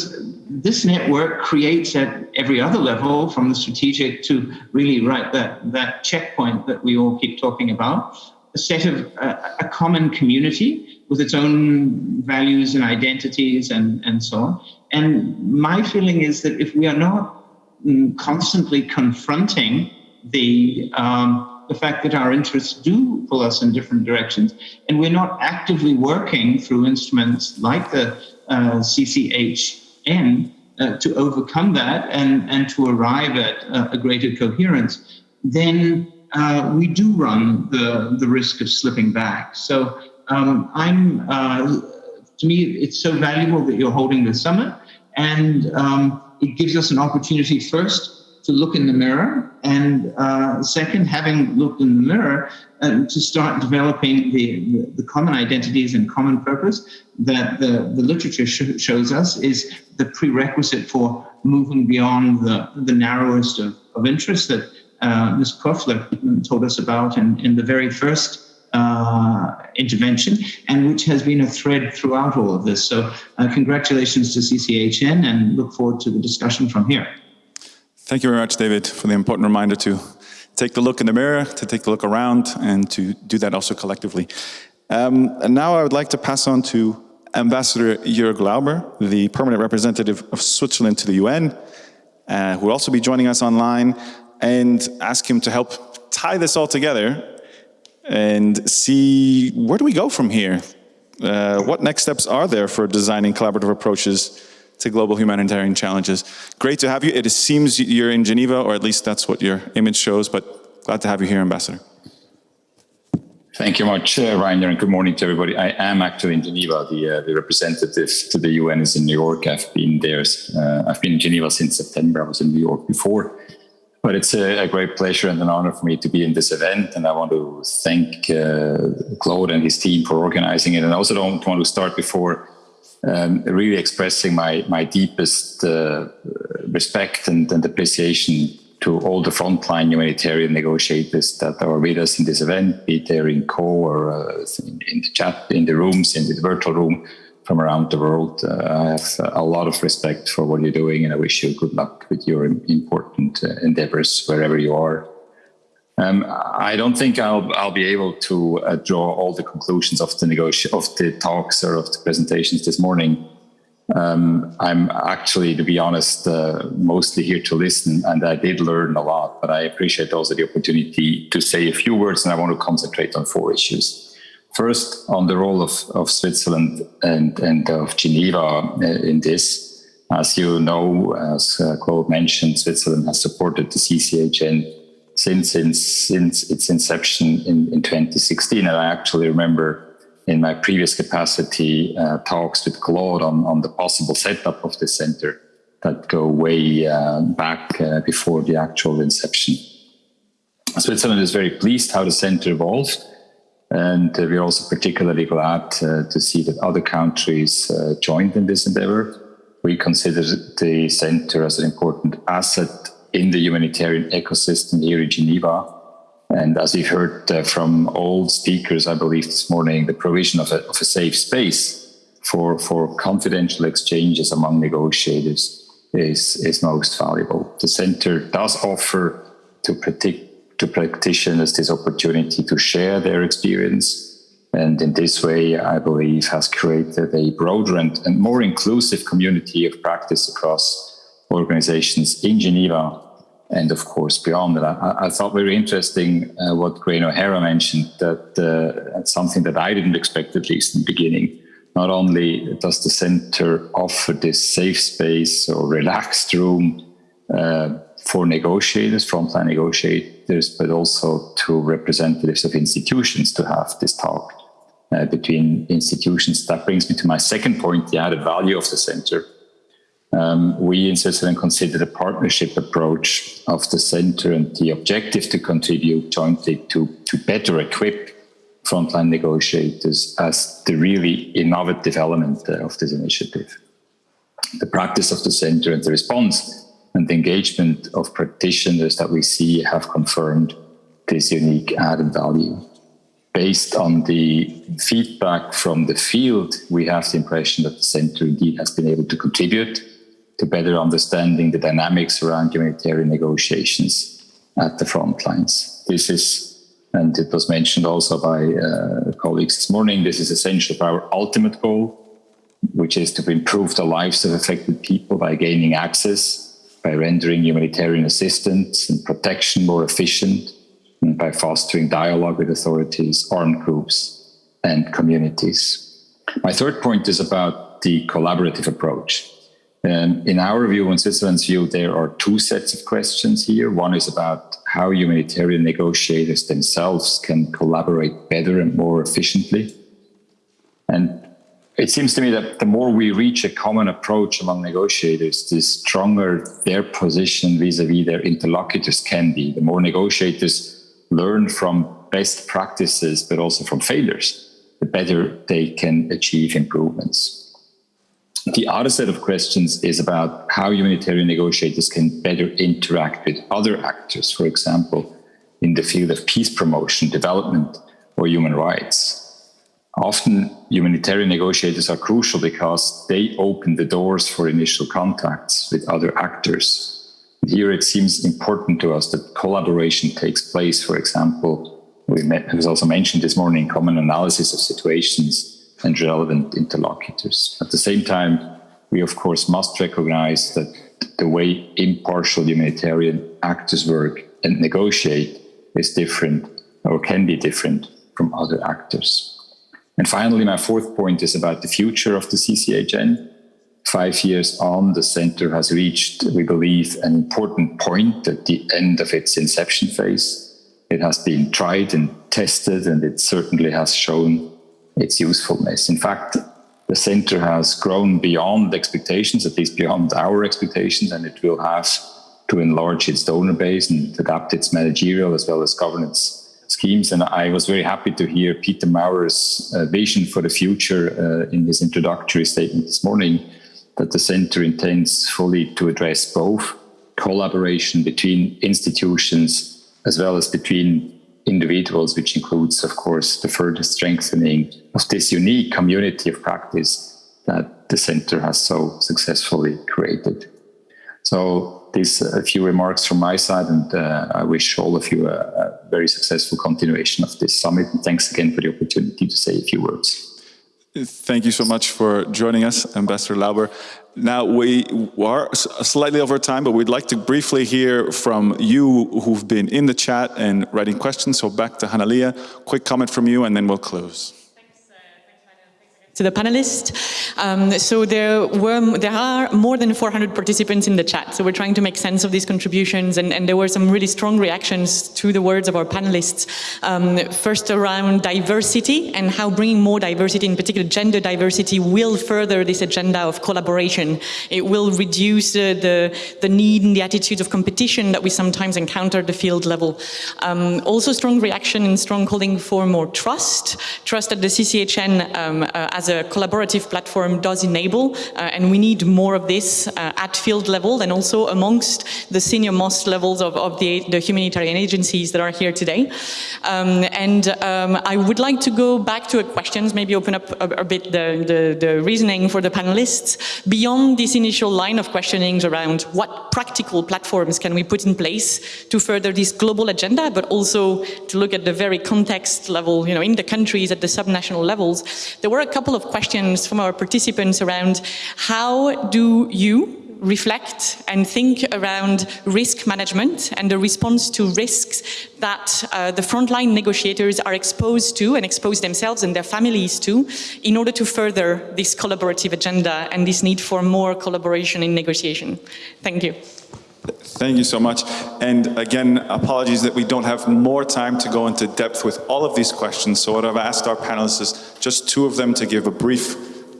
this network creates at every other level, from the strategic to really right that that checkpoint that we all keep talking about, a set of uh, a common community with its own values and identities and and so on. And my feeling is that if we are not mm, constantly confronting the um, the fact that our interests do pull us in different directions, and we're not actively working through instruments like the uh, CCH in uh, to overcome that and, and to arrive at uh, a greater coherence, then uh, we do run the, the risk of slipping back. So um, I'm, uh, to me, it's so valuable that you're holding this summit and um, it gives us an opportunity first to look in the mirror, and uh, second, having looked in the mirror, uh, to start developing the, the, the, common identities and common purpose that the, the literature sh shows us is the prerequisite for moving beyond the, the narrowest of, of interests that uh, Ms. Kofler told us about in, in the very first uh, intervention, and which has been a thread throughout all of this. So, uh, congratulations to CCHN, and look forward to the discussion from here. Thank you very much, David, for the important reminder to take the look in the mirror, to take a look around, and to do that also collectively. Um, and now I would like to pass on to Ambassador Jörg Lauber, the permanent representative of Switzerland to the UN, uh, who will also be joining us online, and ask him to help tie this all together and see where do we go from here? Uh, what next steps are there for designing collaborative approaches to global humanitarian challenges. Great to have you. It seems you're in Geneva, or at least that's what your image shows, but glad to have you here, Ambassador. Thank you much, uh, Rainer, and good morning to everybody. I am actually in Geneva. The, uh, the representative to the UN is in New York. I've been there. Uh, I've been in Geneva since September. I was in New York before. But it's a, a, great pleasure and an honor for me to be in this event. And I want to thank uh, Claude and his team for organizing it. And I also don't want to start before um, really expressing my my deepest uh, respect and, and, appreciation to all the frontline humanitarian negotiators that are with us in this event, be it there in Caux or uh, in, in, the chat, in the rooms, in the virtual room from around the world. Uh, I have a lot of respect for what you're doing, and I wish you good luck with your important uh, endeavors wherever you are. Um, I don't think I'll I'll be able to uh, draw all the conclusions of the negotiation of the talks or of the presentations this morning. Um, I'm actually, to be honest, uh, mostly here to listen, and I did learn a lot. But I appreciate also the opportunity to say a few words, and I want to concentrate on four issues. First, on the role of, of Switzerland and, and of Geneva uh, in this. As you know, as uh, Claude mentioned, Switzerland has supported the CCHN since, since, since its inception in, in 2016. And I actually remember in my previous capacity uh, talks with Claude on, on the possible setup of the center that go way uh, back uh, before the actual inception. Switzerland is very pleased how the center evolved. And uh, we're also particularly glad uh, to see that other countries uh, joined in this endeavor. We consider the center as an important asset in the humanitarian ecosystem here in Geneva and as you've heard uh, from all speakers, I believe this morning, the provision of a, of a safe space for, for confidential exchanges among negotiators is, is most valuable. The center does offer to, predict, to practitioners this opportunity to share their experience. And in this way, I believe, has created a broader and, and more inclusive community of practice across organizations in Geneva and of course beyond that. I, I thought very interesting uh, what Gráinne O'Hara mentioned that uh, something that I didn't expect at least in the beginning. Not only does the center offer this safe space or relaxed room uh, for negotiators, frontline negotiators, but also to representatives of institutions to have this talk uh, between institutions. That brings me to my second point, the added value of the center um, we in Switzerland consider the partnership approach of the center and the objective to contribute jointly to, to better equip frontline negotiators as the really innovative element of this initiative. The practice of the center and the response and the engagement of practitioners that we see have confirmed this unique added value. Based on the feedback from the field, we have the impression that the center indeed has been able to contribute to better understanding the dynamics around humanitarian negotiations at the front lines. This is, and it was mentioned also by uh, colleagues this morning, this is essential for our ultimate goal, which is to improve the lives of affected people by gaining access, by rendering humanitarian assistance and protection more efficient, and by fostering dialogue with authorities, armed groups, and communities. My third point is about the collaborative approach. Um, in our view, in Switzerland's view, there are two sets of questions here. One is about how humanitarian negotiators themselves can collaborate better and more efficiently. And it seems to me that the more we reach a common approach among negotiators, the stronger their position vis-a-vis -vis their interlocutors can be. The more negotiators learn from best practices, but also from failures, the better they can achieve improvements. The other set of questions is about how humanitarian negotiators can better interact with other actors, for example, in the field of peace promotion, development, or human rights. Often, humanitarian negotiators are crucial because they open the doors for initial contacts with other actors. Here, it seems important to us that collaboration takes place, for example, we met, was also mentioned this morning, common analysis of situations and relevant interlocutors. At the same time, we of course must recognize that the way impartial humanitarian actors work and negotiate is different or can be different from other actors. And finally, my fourth point is about the future of the CCHN. Five years on, the center has reached, we believe, an important point at the end of its inception phase. It has been tried and tested, and it certainly has shown its usefulness. In fact, the center has grown beyond expectations, at least beyond our expectations, and it will have to enlarge its donor base and adapt its managerial as well as governance schemes. And I was very happy to hear Peter Maurer's uh, vision for the future uh, in his introductory statement this morning that the center intends fully to address both collaboration between institutions as well as between individuals, which includes, of course, the further strengthening of this unique community of practice that the center has so successfully created. So these a few remarks from my side, and uh, I wish all of you a, a very successful continuation of this summit. And thanks again for the opportunity to say a few words. Thank you so much for joining us, Ambassador Lauber. Now, we are slightly over time, but we'd like to briefly hear from you who've been in the chat and writing questions. So back to Hanalia, quick comment from you, and then we'll close to the panelists. Um, so there were there are more than 400 participants in the chat. So we're trying to make sense of these contributions, and, and there were some really strong reactions to the words of our panelists. Um, first around diversity and how bringing more diversity, in particular gender diversity, will further this agenda of collaboration. It will reduce uh, the the need and the attitudes of competition that we sometimes encounter at the field level. Um, also, strong reaction and strong calling for more trust, trust at the CCHN um, uh, as as a collaborative platform does enable, uh, and we need more of this uh, at field level and also amongst the senior most levels of, of the, the, humanitarian agencies that are here today. Um, and um, I would like to go back to questions, maybe open up a, a bit the, the, the, reasoning for the panelists, beyond this initial line of questionings around what practical platforms can we put in place to further this global agenda, but also to look at the very context level, you know, in the countries at the subnational levels. There were a couple couple of questions from our participants around how do you reflect and think around risk management and the response to risks that uh, the frontline negotiators are exposed to and expose themselves and their families to in order to further this collaborative agenda and this need for more collaboration in negotiation. Thank you. Thank you so much. And again, apologies that we don't have more time to go into depth with all of these questions. So what I've asked our panelists is just two of them to give a brief,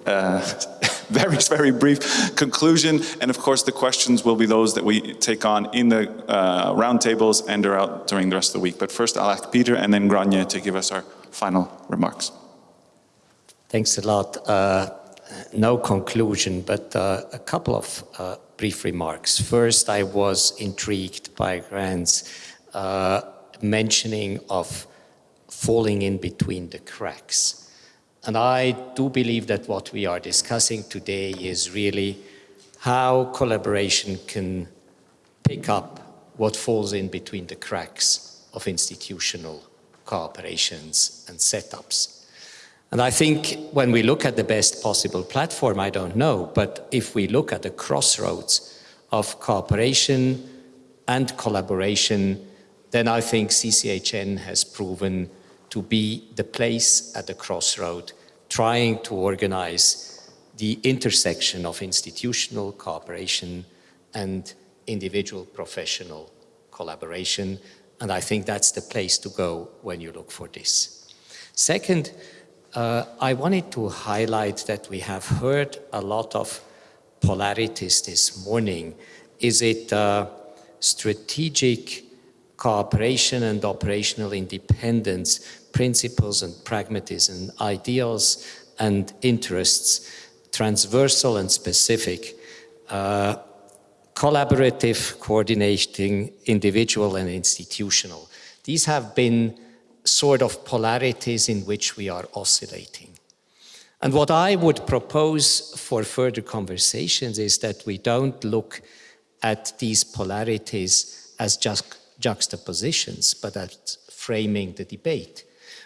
uh, very, very brief conclusion. And of course, the questions will be those that we take on in the uh, roundtables and are out during the rest of the week. But first, I'll ask Peter and then Gráinne to give us our final remarks. Thanks a lot. Uh, no conclusion, but uh, a couple of uh, brief remarks. First, I was intrigued by Grant's uh, mentioning of falling in between the cracks. And I do believe that what we are discussing today is really how collaboration can pick up what falls in between the cracks of institutional cooperations and setups. And I think when we look at the best possible platform, I don't know, but if we look at the crossroads of cooperation and collaboration, then I think CCHN has proven to be the place at the crossroad, trying to organize the intersection of institutional cooperation and individual professional collaboration. And I think that's the place to go when you look for this. Second, uh, I wanted to highlight that we have heard a lot of polarities this morning. Is it uh, strategic cooperation and operational independence, principles and pragmatism, ideals and interests, transversal and specific, uh, collaborative, coordinating, individual and institutional. These have been sort of polarities in which we are oscillating. And what I would propose for further conversations is that we don't look at these polarities as just juxtapositions, but at framing the debate.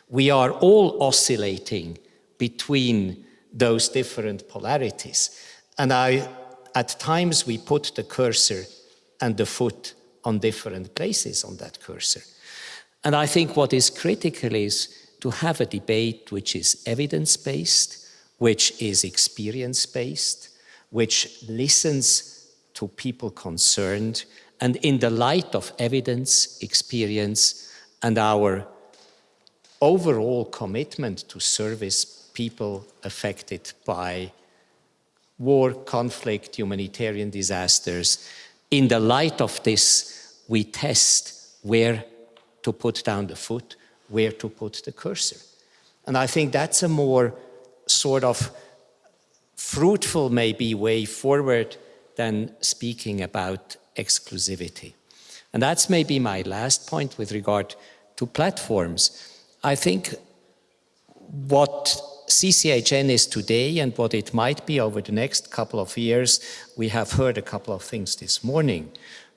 We are all oscillating between those different polarities. And I, at times we put the cursor and the foot on different places on that cursor. And I think what is critical is to have a debate which is evidence-based, which is experience-based, which listens to people concerned, and in the light of evidence, experience, and our overall commitment to service people affected by war, conflict, humanitarian disasters, in the light of this, we test where to put down the foot, where to put the cursor. And I think that's a more sort of fruitful maybe way forward than speaking about exclusivity. And that's maybe my last point with regard to platforms. I think what CCHN is today and what it might be over the next couple of years, we have heard a couple of things this morning.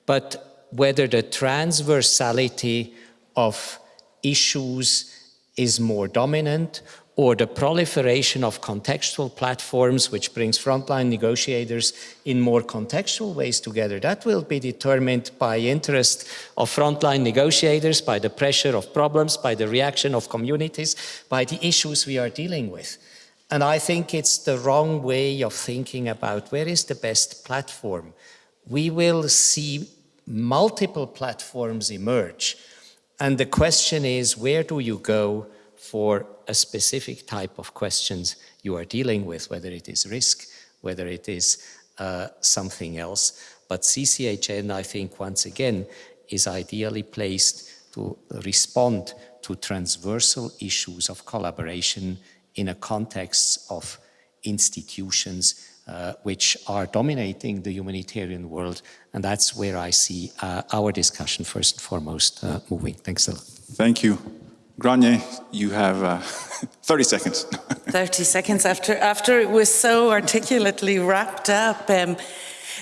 But whether the transversality of issues is more dominant or the proliferation of contextual platforms which brings frontline negotiators in more contextual ways together. That will be determined by interest of frontline negotiators, by the pressure of problems, by the reaction of communities, by the issues we are dealing with. And I think it's the wrong way of thinking about where is the best platform. We will see multiple platforms emerge. And the question is, where do you go for a specific type of questions you are dealing with, whether it is risk, whether it is uh, something else. But CCHN, I think, once again, is ideally placed to respond to transversal issues of collaboration in a context of institutions uh, which are dominating the humanitarian world. And that's where I see uh, our discussion first and foremost uh, moving. Thanks a lot. Thank you. Gráinne, you have uh, 30 seconds. 30 seconds after, after it was so articulately wrapped up. Um,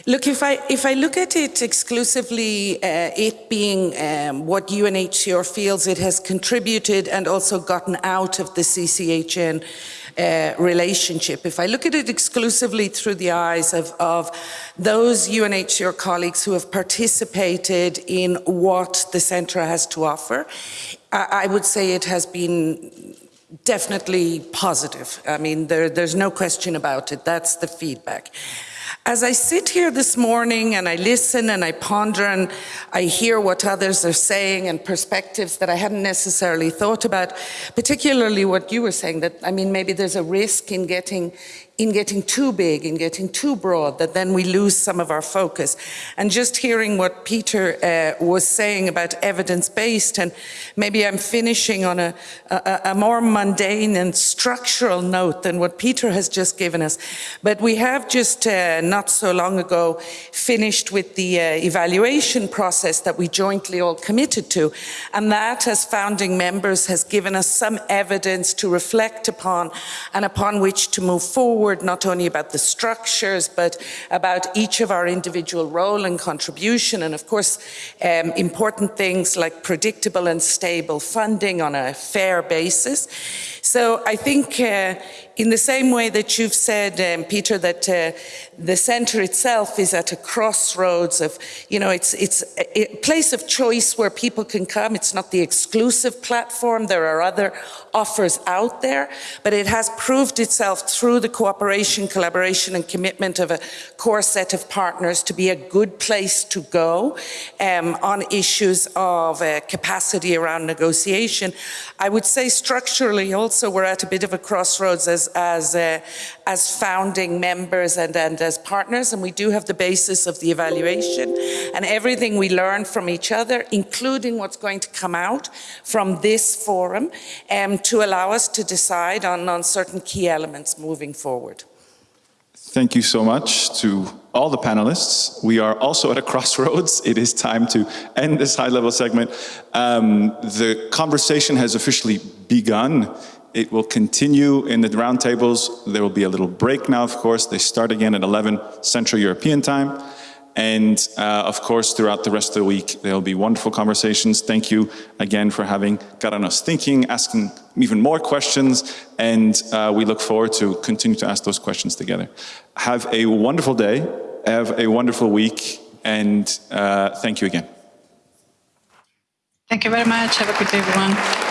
look, if I, if I look at it exclusively, uh, it being um, what UNHCR feels it has contributed and also gotten out of the CCHN uh, relationship. If I look at it exclusively through the eyes of, of those UNHCR colleagues who have participated in what the centre has to offer, I, I would say it has been definitely positive. I mean, there, there's no question about it. That's the feedback. As I sit here this morning and I listen and I ponder and I hear what others are saying and perspectives that I hadn't necessarily thought about, particularly what you were saying, that, I mean, maybe there's a risk in getting in getting too big, in getting too broad, that then we lose some of our focus. And just hearing what Peter uh, was saying about evidence-based, and maybe I'm finishing on a, a, a, more mundane and structural note than what Peter has just given us. But we have just uh, not so long ago finished with the uh, evaluation process that we jointly all committed to. And that, as founding members, has given us some evidence to reflect upon and upon which to move forward forward, not only about the structures, but about each of our individual role and contribution, and of course, um, important things like predictable and stable funding on a fair basis. So I think uh, in the same way that you've said, um, Peter, that uh, the centre itself is at a crossroads of, you know, it's, it's a place of choice where people can come. It's not the exclusive platform. There are other offers out there, but it has proved itself through the cooperation, collaboration and commitment of a core set of partners to be a good place to go um, on issues of uh, capacity around negotiation. I would say structurally also we're at a bit of a crossroads as, as, uh, as founding members and, and as partners, and we do have the basis of the evaluation and everything we learn from each other, including what's going to come out from this forum, um, to allow us to decide on, on certain key elements moving forward. Thank you so much to all the panelists. We are also at a crossroads. It is time to end this high-level segment. Um, the conversation has officially begun. It will continue in the roundtables. There will be a little break now, of course. They start again at 11 Central European time. And uh, of course, throughout the rest of the week, there'll be wonderful conversations. Thank you again for having gotten us thinking, asking even more questions, and uh, we look forward to continue to ask those questions together. Have a wonderful day, have a wonderful week, and uh, thank you again. Thank you very much. Have a good day, everyone.